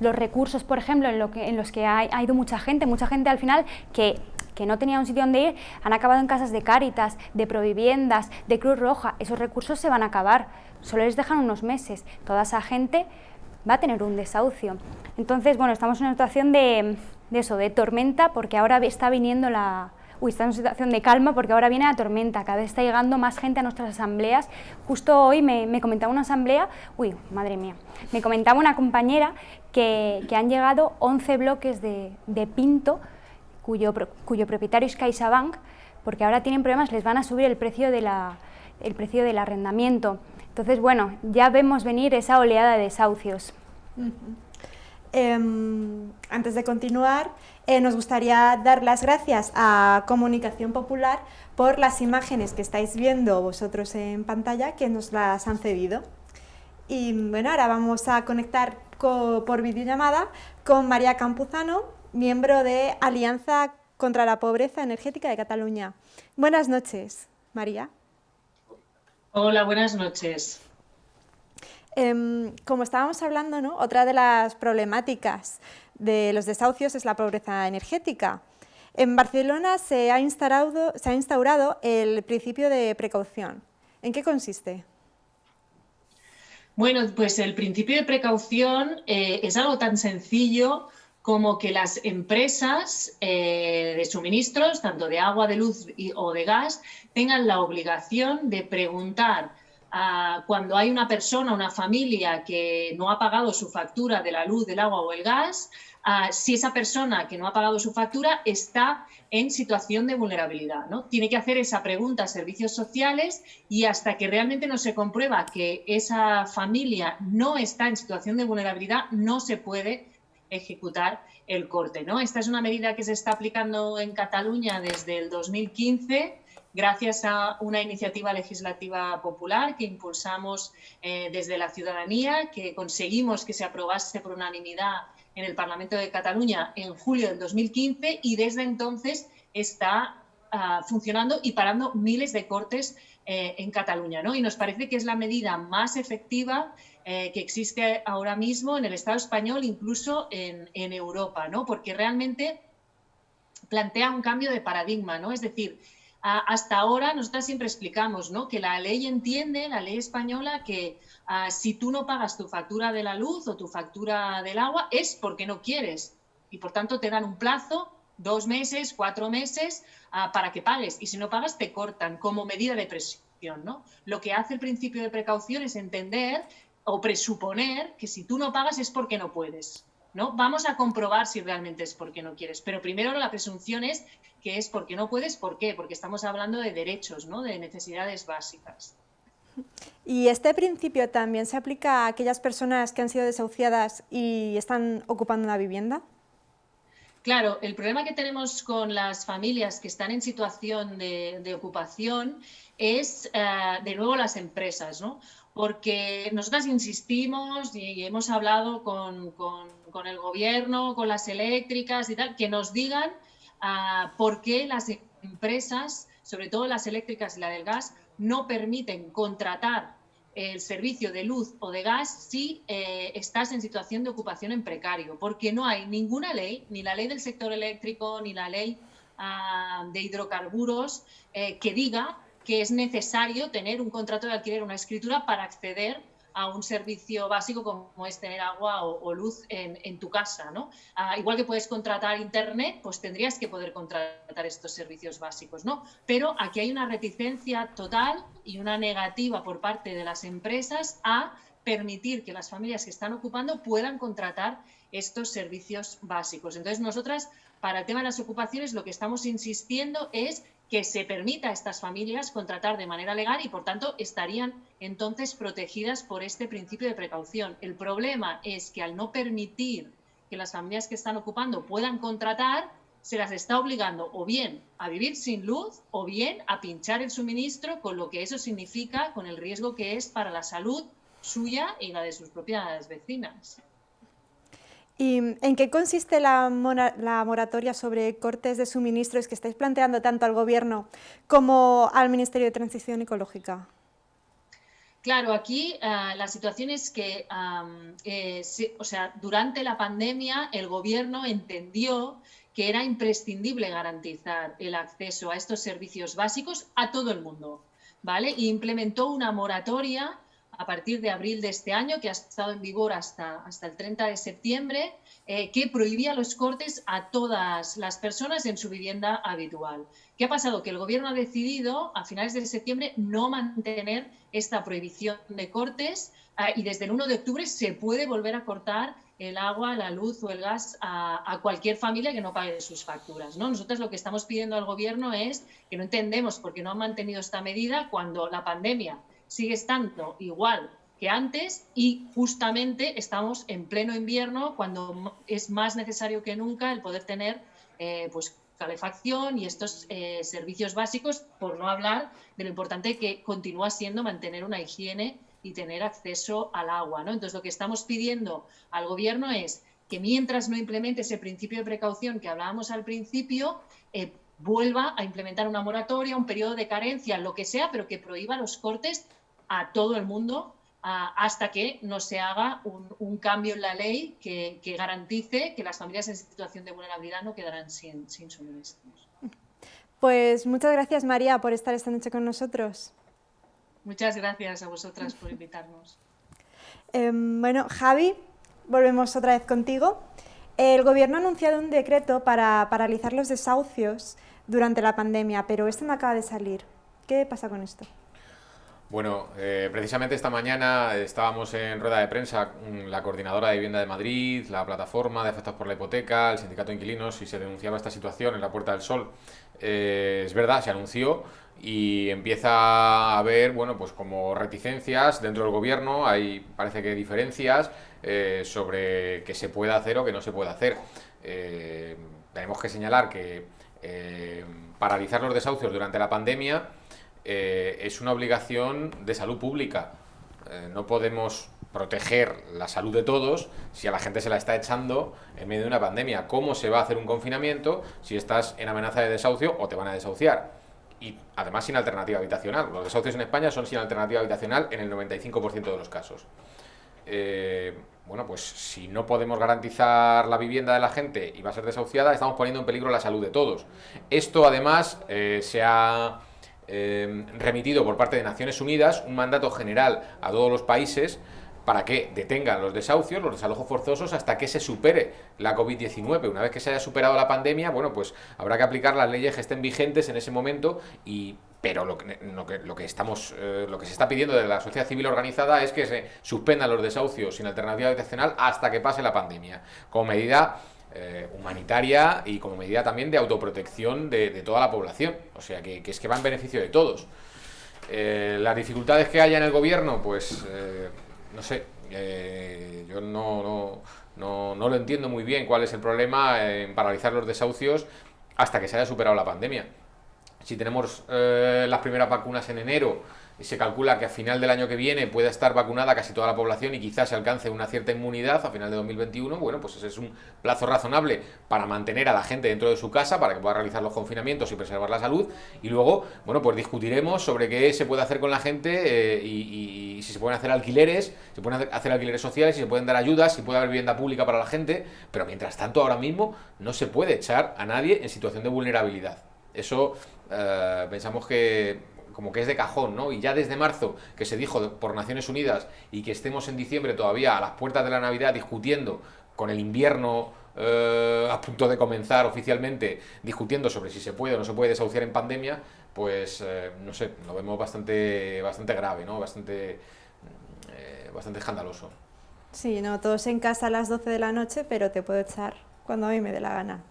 Los recursos, por ejemplo, en, lo que, en los que ha, ido mucha gente, mucha gente al final que que no tenía un sitio donde ir, han acabado en casas de Cáritas, de Proviviendas, de Cruz Roja. Esos recursos se van a acabar, solo les dejan unos meses. Toda esa gente va a tener un desahucio. Entonces, bueno, estamos en una situación de, de eso, de tormenta, porque ahora está viniendo la, uy, está en una situación de calma porque ahora viene la tormenta, cada vez está llegando más gente a nuestras asambleas. Justo hoy me, comentaba una asamblea, uy, madre mía, me comentaba una compañera que, han llegado 11 bloques de, Pinto, cuyo, cuyo propietario es CaixaBank, porque ahora tienen problemas, les van a subir el precio, de la, el precio del arrendamiento. Entonces, bueno, ya vemos venir esa oleada de desahucios. Antes de continuar, eh, nos gustaría dar las gracias a Comunicación Popular por las imágenes que estáis viendo vosotros en pantalla, que nos las han cedido. Y bueno, ahora vamos a conectar por videollamada con María Campuzano, miembro de Alianza contra la Pobreza Energética de Cataluña. Buenas noches, María. Hola, buenas noches. Em, como estábamos hablando, ¿no? otra de las problemáticas de los desahucios es la pobreza energética. En Barcelona se ha instaurado, el principio de precaución. ¿En qué consiste? Bueno, pues el principio de precaución eh, es algo tan sencillo como que las empresas eh, de suministros, tanto de agua, de luz o de gas, tengan la obligación de preguntar cuando hay una persona, una familia que no ha pagado su factura de la luz, del agua o el gas, si esa persona que no ha pagado su factura está en situación de vulnerabilidad. ¿no? Tiene que hacer esa pregunta a servicios sociales y hasta que realmente no se comprueba que esa familia no está en situación de vulnerabilidad, no se puede ejecutar el corte. ¿no? Esta es una medida que se está aplicando en Cataluña desde el 2015 gracias a una iniciativa legislativa popular que impulsamos eh, desde la ciudadanía, que conseguimos que se aprobase por unanimidad en el Parlamento de Cataluña en julio del 2015 y desde entonces está ah, funcionando y parando miles de cortes eh, en Cataluña. ¿no? Y nos parece que es la medida más efectiva eh, que existe ahora mismo en el Estado español, incluso en, en Europa, ¿no? porque realmente plantea un cambio de paradigma, ¿no? es decir, hasta ahora nosotras siempre explicamos ¿no? que la ley entiende, la ley española, que ah, si tú no pagas tu factura de la luz o tu factura del agua es porque no quieres y por tanto te dan un plazo, dos meses, cuatro meses, ah, para que pagues y si no pagas te cortan como medida de presión. ¿no? Lo que hace el principio de precaución es entender o presuponer que si tú no pagas es porque no puedes. ¿No? Vamos a comprobar si realmente es porque no quieres, pero primero la presunción es que es porque no puedes, ¿por qué? Porque estamos hablando de derechos, ¿no? de necesidades básicas. ¿Y este principio también se aplica a aquellas personas que han sido desahuciadas y están ocupando una vivienda? Claro, el problema que tenemos con las familias que están en situación de, ocupación es, eh, de nuevo, las empresas, ¿no? Porque nosotras insistimos y hemos hablado con, con el gobierno, con las eléctricas y tal, que nos digan uh, por qué las empresas, sobre todo las eléctricas y la del gas, no permiten contratar el servicio de luz o de gas si eh, estás en situación de ocupación en precario, porque no hay ninguna ley, ni la ley del sector eléctrico, ni la ley uh, de hidrocarburos, eh, que diga que es necesario tener un contrato de alquiler, una escritura para acceder a un servicio básico como es tener agua o, luz en, tu casa. ¿no? Ah, igual que puedes contratar internet, pues tendrías que poder contratar estos servicios básicos. ¿no? Pero aquí hay una reticencia total y una negativa por parte de las empresas a permitir que las familias que están ocupando puedan contratar estos servicios básicos. Entonces, nosotras, para el tema de las ocupaciones, lo que estamos insistiendo es que se permita a estas familias contratar de manera legal y, por tanto, estarían entonces protegidas por este principio de precaución. El problema es que al no permitir que las familias que están ocupando puedan contratar, se las está obligando o bien a vivir sin luz o bien a pinchar el suministro, con lo que eso significa, con el riesgo que es para la salud suya y la de sus propias vecinas. ¿Y en qué consiste la, moratoria sobre cortes de suministros que estáis planteando tanto al Gobierno como al Ministerio de Transición Ecológica? Claro, aquí eh, la situación es que, eh, o sea, durante la pandemia el Gobierno entendió que era imprescindible garantizar el acceso a estos servicios básicos a todo el mundo, ¿vale? Y implementó una moratoria a partir de abril de este año, que ha estado en vigor hasta, hasta el 30 de septiembre, eh, que prohibía los cortes a todas las personas en su vivienda habitual. ¿Qué ha pasado? Que el Gobierno ha decidido a finales de septiembre no mantener esta prohibición de cortes eh, y desde el 1 de octubre se puede volver a cortar el agua, la luz o el gas a, cualquier familia que no pague sus facturas. ¿no? Nosotros lo que estamos pidiendo al Gobierno es que no entendemos por qué no han mantenido esta medida cuando la pandemia sigue estando igual que antes y justamente estamos en pleno invierno cuando es más necesario que nunca el poder tener eh, pues calefacción y estos eh, servicios básicos, por no hablar de lo importante que continúa siendo mantener una higiene y tener acceso al agua. ¿no? Entonces, lo que estamos pidiendo al Gobierno es que mientras no implemente ese principio de precaución que hablábamos al principio, eh, vuelva a implementar una moratoria, un periodo de carencia, lo que sea, pero que prohíba los cortes a todo el mundo hasta que no se haga un, cambio en la ley que, garantice que las familias en situación de vulnerabilidad no quedarán sin, sin suministros. Pues muchas gracias María por estar esta noche con nosotros. Muchas gracias a vosotras por invitarnos. Em, bueno, Javi, volvemos otra vez contigo. El Gobierno ha anunciado un decreto para paralizar los desahucios durante la pandemia, pero este no acaba de salir. ¿Qué pasa con esto? Bueno, eh, precisamente esta mañana estábamos en rueda de prensa la Coordinadora de Vivienda de Madrid, la Plataforma de Afectados por la Hipoteca, el Sindicato de Inquilinos y se denunciaba esta situación en la Puerta del Sol. Eh, es verdad, se anunció y empieza a haber, bueno, pues como reticencias dentro del gobierno, hay parece que diferencias eh, sobre qué se puede hacer o qué no se puede hacer. tenemos que señalar que paralizar los desahucios durante la pandemia eh, es una obligación de salud pública. Eh, no podemos proteger la salud de todos si a la gente se la está echando en medio de una pandemia. ¿Cómo se va a hacer un confinamiento si estás en amenaza de desahucio o te van a desahuciar? Y además sin alternativa habitacional. Los desahucios en España son sin alternativa habitacional en el 95% de los casos. Eh, bueno, pues si no podemos garantizar la vivienda de la gente y va a ser desahuciada, estamos poniendo en peligro la salud de todos. Esto además se ha Em, remitido por parte de Naciones Unidas un mandato general a todos los países para que detengan los desahucios, los desalojos forzosos, hasta que se supere la COVID-19. Una vez que se haya superado la pandemia, bueno, pues habrá que aplicar las leyes que estén vigentes en ese momento y pero lo que, lo que, estamos, eh, lo que se está pidiendo de la sociedad civil organizada es que se suspendan los desahucios sin alternativa habitacional hasta que pase la pandemia, como medida eh, humanitaria y como medida también de autoprotección de, toda la población. O sea, que, es que va en beneficio de todos. Eh, las dificultades que haya en el gobierno, pues, eh, no sé, yo no, no, no, lo entiendo muy bien cuál es el problema en paralizar los desahucios hasta que se haya superado la pandemia. Si tenemos las primeras vacunas en enero, se calcula que a final del año que viene pueda estar vacunada casi toda la población y quizás se alcance una cierta inmunidad a final de 2021, bueno, pues ese es un plazo razonable para mantener a la gente dentro de su casa, para que pueda realizar los confinamientos y preservar la salud, y luego, bueno, pues discutiremos sobre qué se puede hacer con la gente eh, y, si se pueden hacer alquileres, se pueden hacer alquileres sociales, si se pueden dar ayudas, si puede haber vivienda pública para la gente, pero mientras tanto ahora mismo no se puede echar a nadie en situación de vulnerabilidad. Eso eh, pensamos que como que es de cajón, ¿no? Y ya desde marzo, que se dijo por Naciones Unidas y que estemos en diciembre todavía a las puertas de la Navidad discutiendo con el invierno eh, a punto de comenzar oficialmente, discutiendo sobre si se puede o no se puede desahuciar en pandemia, pues eh, no sé, lo vemos bastante, bastante grave, ¿no? Bastante, eh, bastante escandaloso. Sí, no, todos en casa a las 12 de la noche, pero te puedo echar cuando a mí me dé la gana.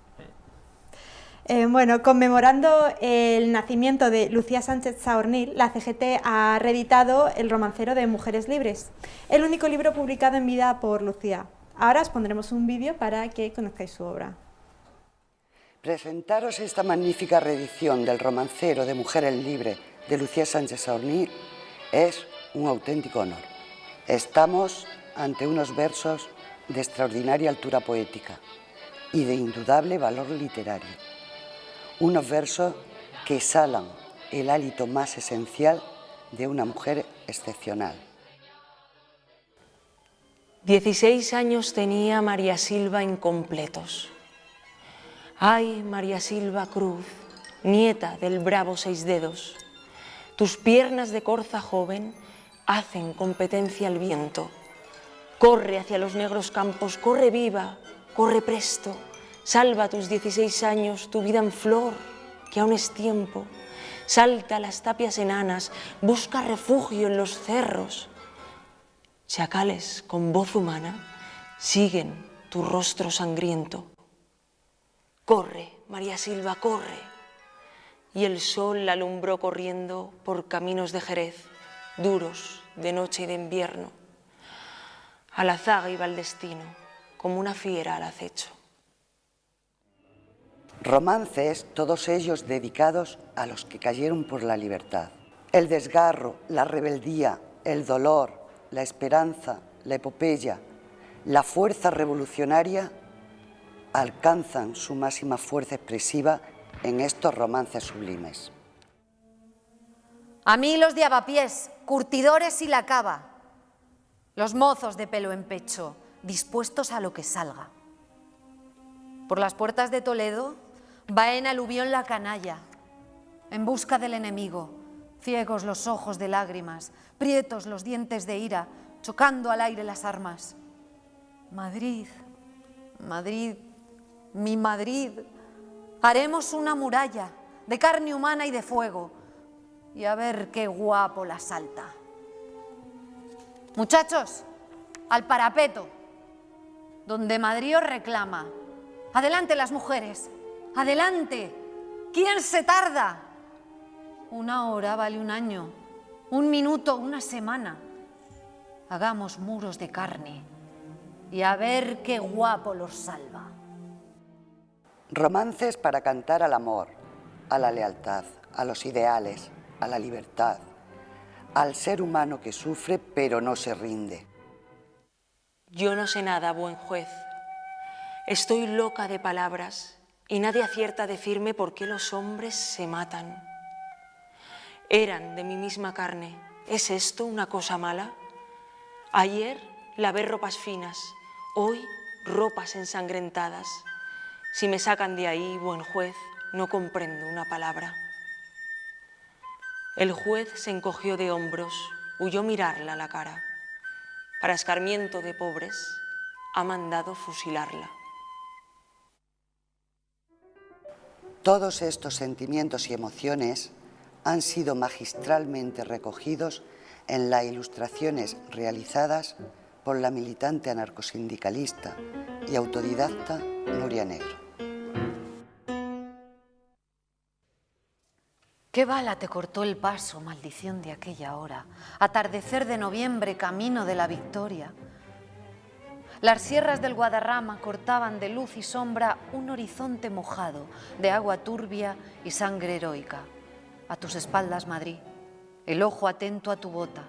Eh, bueno, conmemorando el nacimiento de Lucía Sánchez Saornil, la CGT ha reeditado El romancero de Mujeres Libres, el único libro publicado en vida por Lucía. Ahora os pondremos un vídeo para que conozcáis su obra. Presentaros esta magnífica reedición del romancero de Mujeres Libres de Lucía Sánchez Saornil es un auténtico honor. Estamos ante unos versos de extraordinaria altura poética y de indudable valor literario unos versos que exhalan el hálito más esencial de una mujer excepcional. Dieciséis años tenía María Silva incompletos. Ay, María Silva Cruz, nieta del bravo Seis Dedos, tus piernas de corza joven hacen competencia al viento. Corre hacia los negros campos, corre viva, corre presto, Salva tus 16 años, tu vida en flor, que aún es tiempo. Salta a las tapias enanas, busca refugio en los cerros. Chacales con voz humana siguen tu rostro sangriento. Corre, María Silva, corre. Y el sol la alumbró corriendo por caminos de Jerez, duros de noche y de invierno. A la zaga iba el destino, como una fiera al acecho. Romances, todos ellos dedicados a los que cayeron por la libertad. El desgarro, la rebeldía, el dolor, la esperanza, la epopeya, la fuerza revolucionaria alcanzan su máxima fuerza expresiva en estos romances sublimes. A mí los de curtidores y la cava, los mozos de pelo en pecho, dispuestos a lo que salga. Por las puertas de Toledo Va en aluvión la canalla, en busca del enemigo, ciegos los ojos de lágrimas, prietos los dientes de ira, chocando al aire las armas. Madrid, Madrid, mi Madrid, haremos una muralla de carne humana y de fuego, y a ver qué guapo la salta. Muchachos, al parapeto, donde Madrid reclama. Adelante las mujeres, Adelante. ¿Quién se tarda? Una hora vale un año, un minuto, una semana. Hagamos muros de carne y a ver qué guapo los salva. Romances para cantar al amor, a la lealtad, a los ideales, a la libertad, al ser humano que sufre pero no se rinde. Yo no sé nada, buen juez. Estoy loca de palabras y nadie acierta a decirme por qué los hombres se matan. Eran de mi misma carne. ¿Es esto una cosa mala? Ayer lavé ropas finas, hoy ropas ensangrentadas. Si me sacan de ahí, buen juez, no comprendo una palabra. El juez se encogió de hombros, huyó mirarla a la cara. Para escarmiento de pobres, ha mandado fusilarla. Todos estos sentimientos y emociones han sido magistralmente recogidos en las ilustraciones realizadas por la militante anarcosindicalista y autodidacta Nuria Negro. ¿Qué bala te cortó el paso, maldición de aquella hora? Atardecer de noviembre, camino de la victoria. Las sierras del Guadarrama cortaban de luz y sombra un horizonte mojado de agua turbia y sangre heroica. A tus espaldas, Madrid, el ojo atento a tu bota,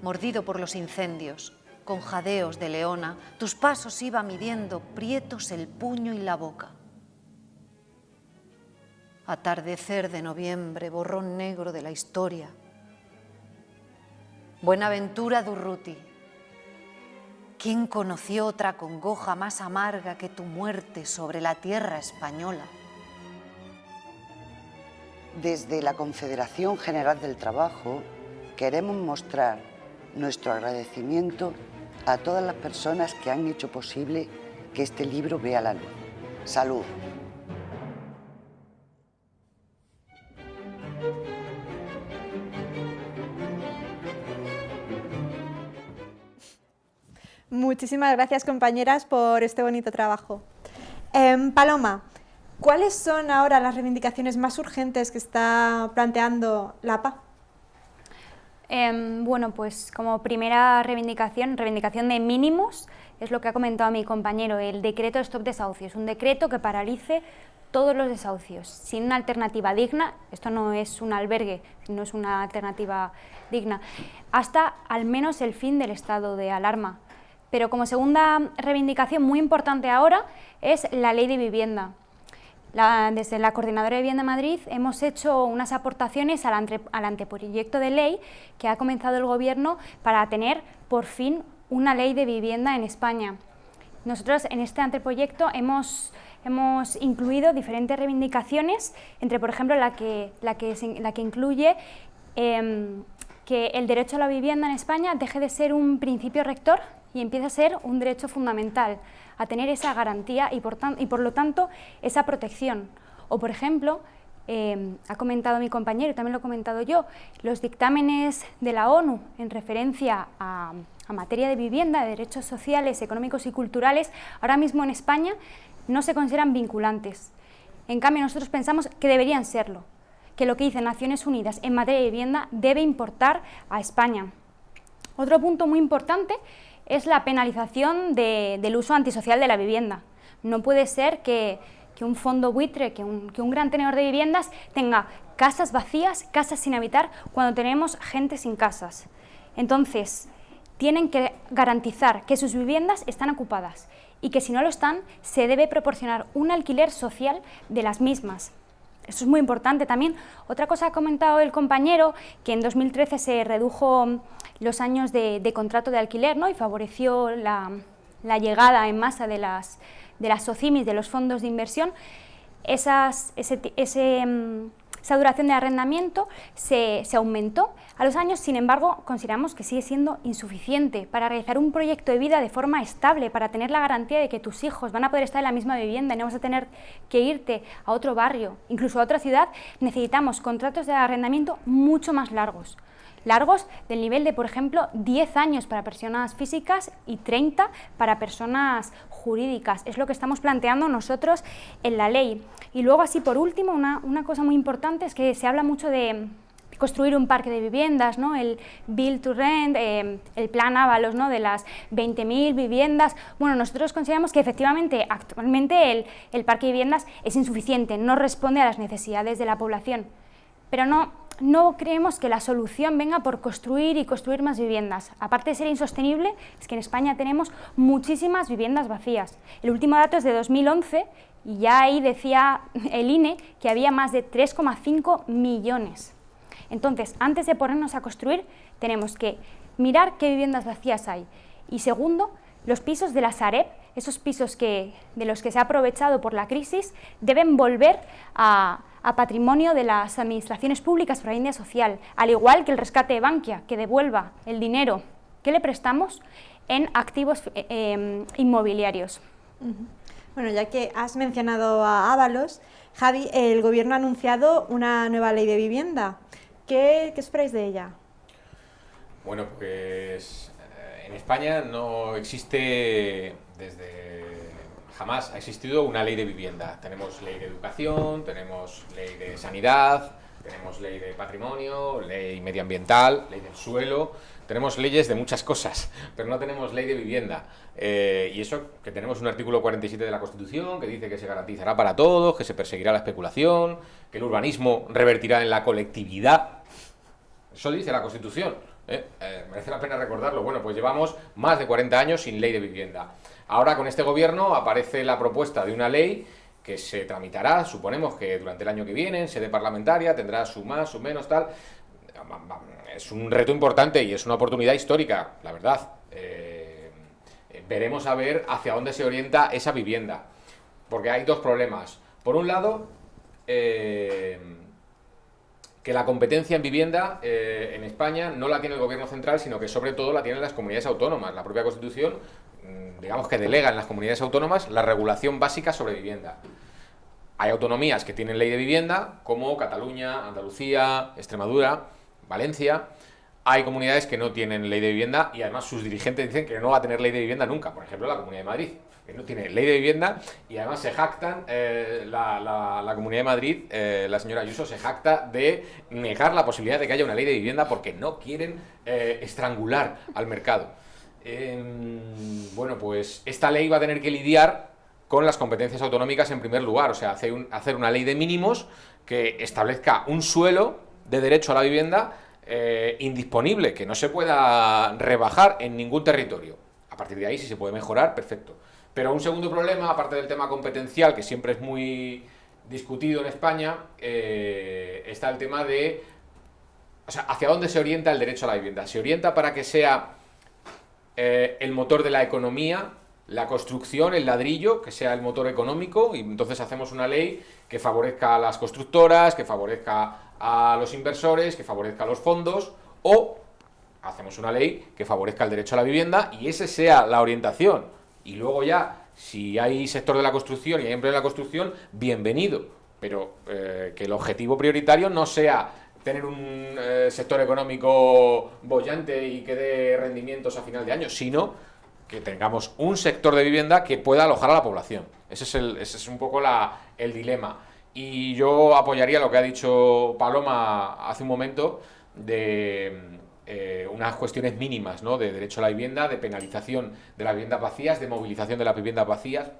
mordido por los incendios, con jadeos de leona, tus pasos iba midiendo prietos el puño y la boca. Atardecer de noviembre, borrón negro de la historia. Buenaventura Durruti, ¿Quién conoció otra congoja más amarga que tu muerte sobre la tierra española? Desde la Confederación General del Trabajo queremos mostrar nuestro agradecimiento a todas las personas que han hecho posible que este libro vea la luz. Salud. Muchísimas gracias compañeras por este bonito trabajo. Em, Paloma, ¿cuáles son ahora las reivindicaciones más urgentes que está planteando la APA? Em, bueno, pues como primera reivindicación, reivindicación de mínimos, es lo que ha comentado mi compañero, el decreto de stop desahucios, un decreto que paralice todos los desahucios, sin una alternativa digna, esto no es un albergue, no es una alternativa digna, hasta al menos el fin del estado de alarma. Pero como segunda reivindicación muy importante ahora es la ley de vivienda. desde la Coordinadora de Vivienda Madrid hemos hecho unas aportaciones al, al, anteproyecto de ley que ha comenzado el Gobierno para tener por fin una ley de vivienda en España. Nosotros en este anteproyecto hemos, hemos incluido diferentes reivindicaciones, entre por ejemplo la que, la que, la que incluye em, que el derecho a la vivienda en España deje de ser un principio rector y empiece a ser un derecho fundamental, a tener esa garantía y por, y por lo tanto esa protección. O por ejemplo, eh, ha comentado mi compañero también lo he comentado yo, los dictámenes de la ONU en referencia a, a materia de vivienda, de derechos sociales, económicos y culturales, ahora mismo en España no se consideran vinculantes. En cambio, nosotros pensamos que deberían serlo, que lo que dice Naciones Unidas en materia de vivienda debe importar a España. Otro punto muy importante es la penalización del uso antisocial de la vivienda. No puede ser que, un fondo buitre, que un, gran tenedor de viviendas tenga casas vacías, casas sin habitar, cuando tenemos gente sin casas. Entonces, tienen que garantizar que sus viviendas están ocupadas y que si no lo están, se debe proporcionar un alquiler social de las mismas. Eso es muy importante también. Otra cosa ha comentado el compañero, que en 2013 se redujo los años de, contrato de alquiler ¿no? y favoreció la, llegada en masa de las, de las SOCIMIS, de los fondos de inversión. Esas, ese, mm, esa duración de arrendamiento se, se, aumentó. A los años, sin embargo, consideramos que sigue siendo insuficiente para realizar un proyecto de vida de forma estable, para tener la garantía de que tus hijos van a poder estar en la misma vivienda y no vas a tener que irte a otro barrio, incluso a otra ciudad, necesitamos contratos de arrendamiento mucho más largos largos del nivel de, por ejemplo, 10 años para personas físicas y 30 para personas jurídicas. Es lo que estamos planteando nosotros en la ley. Y luego, así por último, una, cosa muy importante es que se habla mucho de construir un parque de viviendas, ¿no? el Build to Rent, eh, el plan Ábalos ¿no? de las 20.000 viviendas. Bueno, nosotros consideramos que efectivamente actualmente el, el parque de viviendas es insuficiente, no responde a las necesidades de la población, pero no, no creemos que la solución venga por construir y construir más viviendas. Aparte de ser insostenible, es que en España tenemos muchísimas viviendas vacías. El último dato es de 2011 y ya ahí decía el INE que había más de 3,5 millones. Entonces, antes de ponernos a construir, tenemos que mirar qué viviendas vacías hay. Y segundo, los pisos de la Sareb, esos pisos que, de los que se ha aprovechado por la crisis, deben volver a, a patrimonio de las administraciones públicas para la India social, al igual que el rescate de Bankia, que devuelva el dinero que le prestamos en activos eh, em, inmobiliarios. Bueno, ya que has mencionado a Ábalos, Javi, el Gobierno ha anunciado una nueva ley de vivienda. ¿Qué, qué esperáis de ella? Bueno, pues eh, en España no existe desde jamás ha existido una ley de vivienda. Tenemos ley de educación, tenemos ley de sanidad, tenemos ley de patrimonio, ley medioambiental, ley del suelo, tenemos leyes de muchas cosas, pero no tenemos ley de vivienda. Eh, y eso que tenemos un artículo 47 de la Constitución que dice que se garantizará para todos, que se perseguirá la especulación, que el urbanismo revertirá en la colectividad. Eso dice la Constitución. ¿eh? Eh, merece la pena recordarlo. Bueno, pues llevamos más de 40 años sin ley de vivienda. Ahora con este gobierno aparece la propuesta de una ley que se tramitará, suponemos que durante el año que viene, en sede parlamentaria, tendrá su más, su menos, tal. Es un reto importante y es una oportunidad histórica, la verdad. Eh, veremos a ver hacia dónde se orienta esa vivienda. Porque hay dos problemas. Por un lado, eh, que la competencia en vivienda eh, en España no la tiene el gobierno central, sino que sobre todo la tienen las comunidades autónomas. La propia Constitución, digamos que delega en las comunidades autónomas la regulación básica sobre vivienda. Hay autonomías que tienen ley de vivienda, como Cataluña, Andalucía, Extremadura, Valencia. Hay comunidades que no tienen ley de vivienda y además sus dirigentes dicen que no va a tener ley de vivienda nunca. Por ejemplo, la Comunidad de Madrid que no tiene ley de vivienda y además se jactan, eh, la, Comunidad de Madrid, eh, la señora Ayuso se jacta de negar la posibilidad de que haya una ley de vivienda porque no quieren eh, estrangular al mercado. Em, bueno, pues esta ley va a tener que lidiar con las competencias autonómicas en primer lugar, o sea, hacer, una ley de mínimos que establezca un suelo de derecho a la vivienda indisponible, que no se pueda rebajar en ningún territorio. A partir de ahí, si se puede mejorar, perfecto. Pero un segundo problema, aparte del tema competencial, que siempre es muy discutido en España, eh, está el tema de o sea, hacia dónde se orienta el derecho a la vivienda. ¿Se orienta para que sea eh, el motor de la economía, la construcción, el ladrillo, que sea el motor económico, y entonces hacemos una ley que favorezca a las constructoras, que favorezca a los inversores, que favorezca a los fondos, o hacemos una ley que favorezca el derecho a la vivienda y esa sea la orientación. Y luego ya, si hay sector de la construcción y hay empleo en la construcción, bienvenido, pero eh, que el objetivo prioritario no sea tener un eh, sector económico bollante y que dé rendimientos a final de año, sino que tengamos un sector de vivienda que pueda alojar a la población. Ese es, el, ese es un poco la, el dilema. Y yo apoyaría lo que ha dicho Paloma hace un momento de eh, unas cuestiones mínimas ¿no? de derecho a la vivienda, de penalización de las viviendas vacías, de movilización de las viviendas vacías.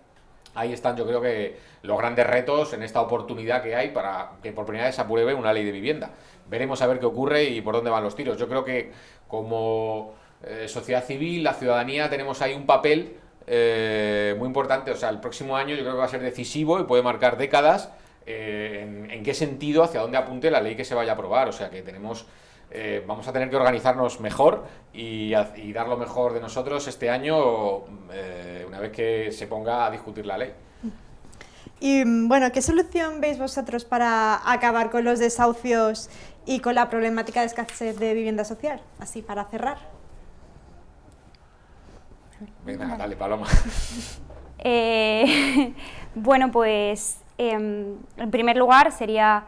Ahí están yo creo que los grandes retos en esta oportunidad que hay para que por primera vez se apruebe una ley de vivienda. Veremos a ver qué ocurre y por dónde van los tiros. Yo creo que como eh, sociedad civil, la ciudadanía, tenemos ahí un papel eh, muy importante. O sea, el próximo año yo creo que va a ser decisivo y puede marcar décadas en, en qué sentido, hacia dónde apunte la ley que se vaya a aprobar. O sea, que tenemos eh, vamos a tener que organizarnos mejor y, dar lo mejor de nosotros este año, eh, una vez que se ponga a discutir la ley. Y bueno, ¿qué solución veis vosotros para acabar con los desahucios y con la problemática de escasez de vivienda social? Así, para cerrar. Venga, dale, Paloma. Eh, bueno, pues em, en primer lugar sería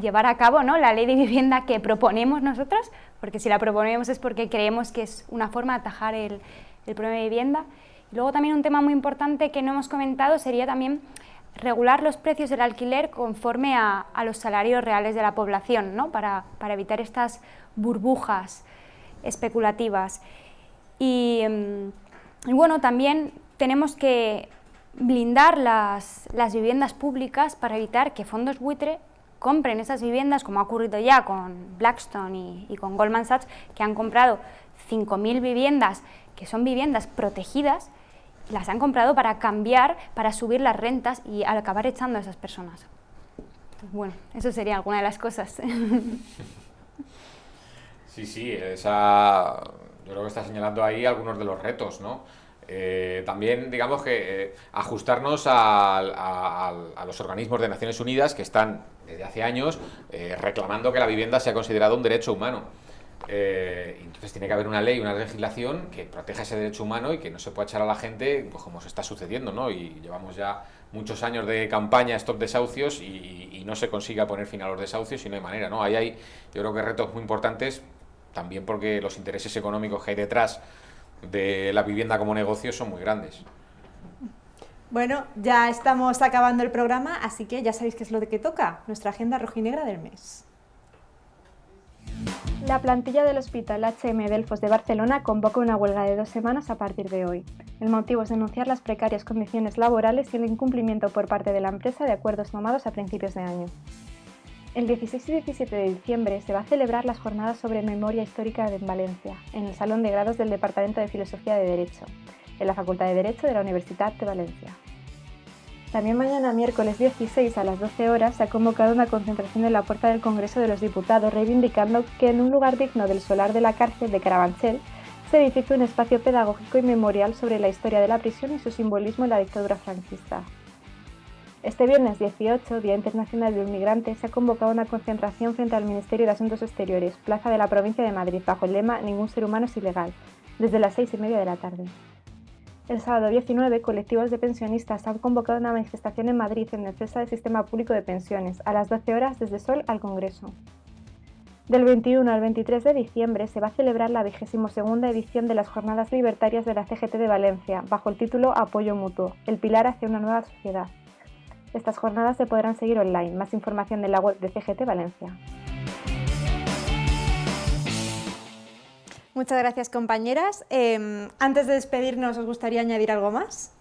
llevar a cabo ¿no? la ley de vivienda que proponemos nosotros, porque si la proponemos es porque creemos que es una forma de atajar el, el problema de vivienda. Y luego también un tema muy importante que no hemos comentado sería también regular los precios del alquiler conforme a, a los salarios reales de la población, ¿no? para, para evitar estas burbujas especulativas. Y, mm, y, bueno, también tenemos que blindar las, las viviendas públicas para evitar que fondos buitre compren esas viviendas, como ha ocurrido ya con Blackstone y, con Goldman Sachs, que han comprado 5.000 viviendas, que son viviendas protegidas, las han comprado para cambiar, para subir las rentas y acabar echando a esas personas. Bueno, eso sería alguna de las cosas. Sí, sí, esa, yo creo que está señalando ahí algunos de los retos, ¿no? Eh, también, digamos que eh, ajustarnos a, los organismos de Naciones Unidas que están desde hace años eh, reclamando que la vivienda sea considerado un derecho humano. entonces tiene que haber una ley, una legislación que proteja ese derecho humano y que no se pueda echar a la gente pues, como se está sucediendo, ¿no? Y llevamos ya muchos años de campaña stop desahucios y, y no se consiga poner fin a los desahucios y no hay manera, ¿no? Ahí hay, yo creo que retos muy importantes también porque los intereses económicos que hay detrás de la vivienda como negocio son muy grandes. Bueno, ya estamos acabando el programa, así que ya sabéis qué es lo que toca, nuestra agenda rojinegra del mes. La plantilla del Hospital HM Delfos de Barcelona convoca una huelga de dos semanas a partir de hoy. El motivo es denunciar las precarias condiciones laborales y el incumplimiento por parte de la empresa de acuerdos tomados a principios de año. El 16 y 17 de diciembre se va a celebrar las jornadas sobre memoria histórica en Valencia, en el Salón de Grados del Departamento de Filosofía de Derecho, en la Facultad de Derecho de la Universidad de Valencia. También mañana miércoles 16 a las 12 horas se ha convocado una concentración en la puerta del Congreso de los Diputados reivindicando que en un lugar digno del solar de la cárcel de Carabanchel se edifique un espacio pedagógico y memorial sobre la historia de la prisión y su simbolismo en la dictadura franquista. Este viernes 18, Día Internacional del Migrante, se ha convocado una concentración frente al Ministerio de Asuntos Exteriores, plaza de la provincia de Madrid, bajo el lema Ningún ser humano es ilegal, desde las seis y media de la tarde. El sábado 19, colectivos de pensionistas han convocado una manifestación en Madrid en defensa del sistema público de pensiones, a las 12 horas desde Sol al Congreso. Del 21 al 23 de diciembre se va a celebrar la 22 edición de las Jornadas Libertarias de la CGT de Valencia, bajo el título Apoyo Mutuo, el pilar hacia una nueva sociedad. Estas jornadas se podrán seguir online. Más información en la web de CGT Valencia. Muchas gracias compañeras. Em, antes de despedirnos, ¿os gustaría añadir algo más?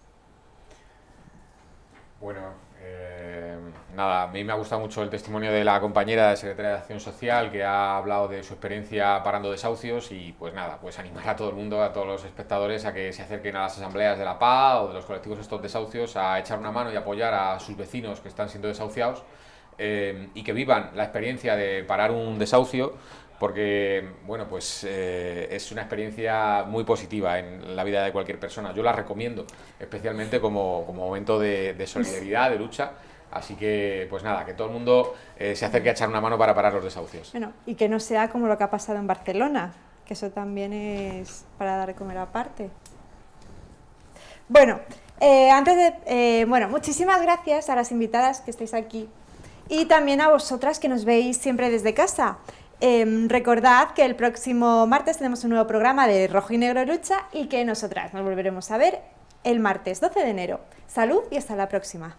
Bueno, eh, nada, a mí me ha gustado mucho el testimonio de la compañera de Secretaría de Acción Social que ha hablado de su experiencia parando desahucios y pues nada, pues animar a todo el mundo, a todos los espectadores a que se acerquen a las asambleas de la PA o de los colectivos estos desahucios a echar una mano y apoyar a sus vecinos que están siendo desahuciados eh, y que vivan la experiencia de parar un desahucio porque bueno, pues eh, es una experiencia muy positiva en la vida de cualquier persona. Yo la recomiendo, especialmente como, momento de, solidaridad, de lucha. Así que, pues nada, que todo el mundo eh, se acerque a echar una mano para parar los desahucios. Bueno, y que no sea como lo que ha pasado en Barcelona, que eso también es para dar de comer aparte. Bueno, eh, antes de, bueno, muchísimas gracias a las invitadas que estáis aquí y también a vosotras que nos veis siempre desde casa. Em, recordad que el próximo martes tenemos un nuevo programa de Rojo y Negro Lucha y que nosotras nos volveremos a ver el martes 12 de enero. Salud y hasta la próxima.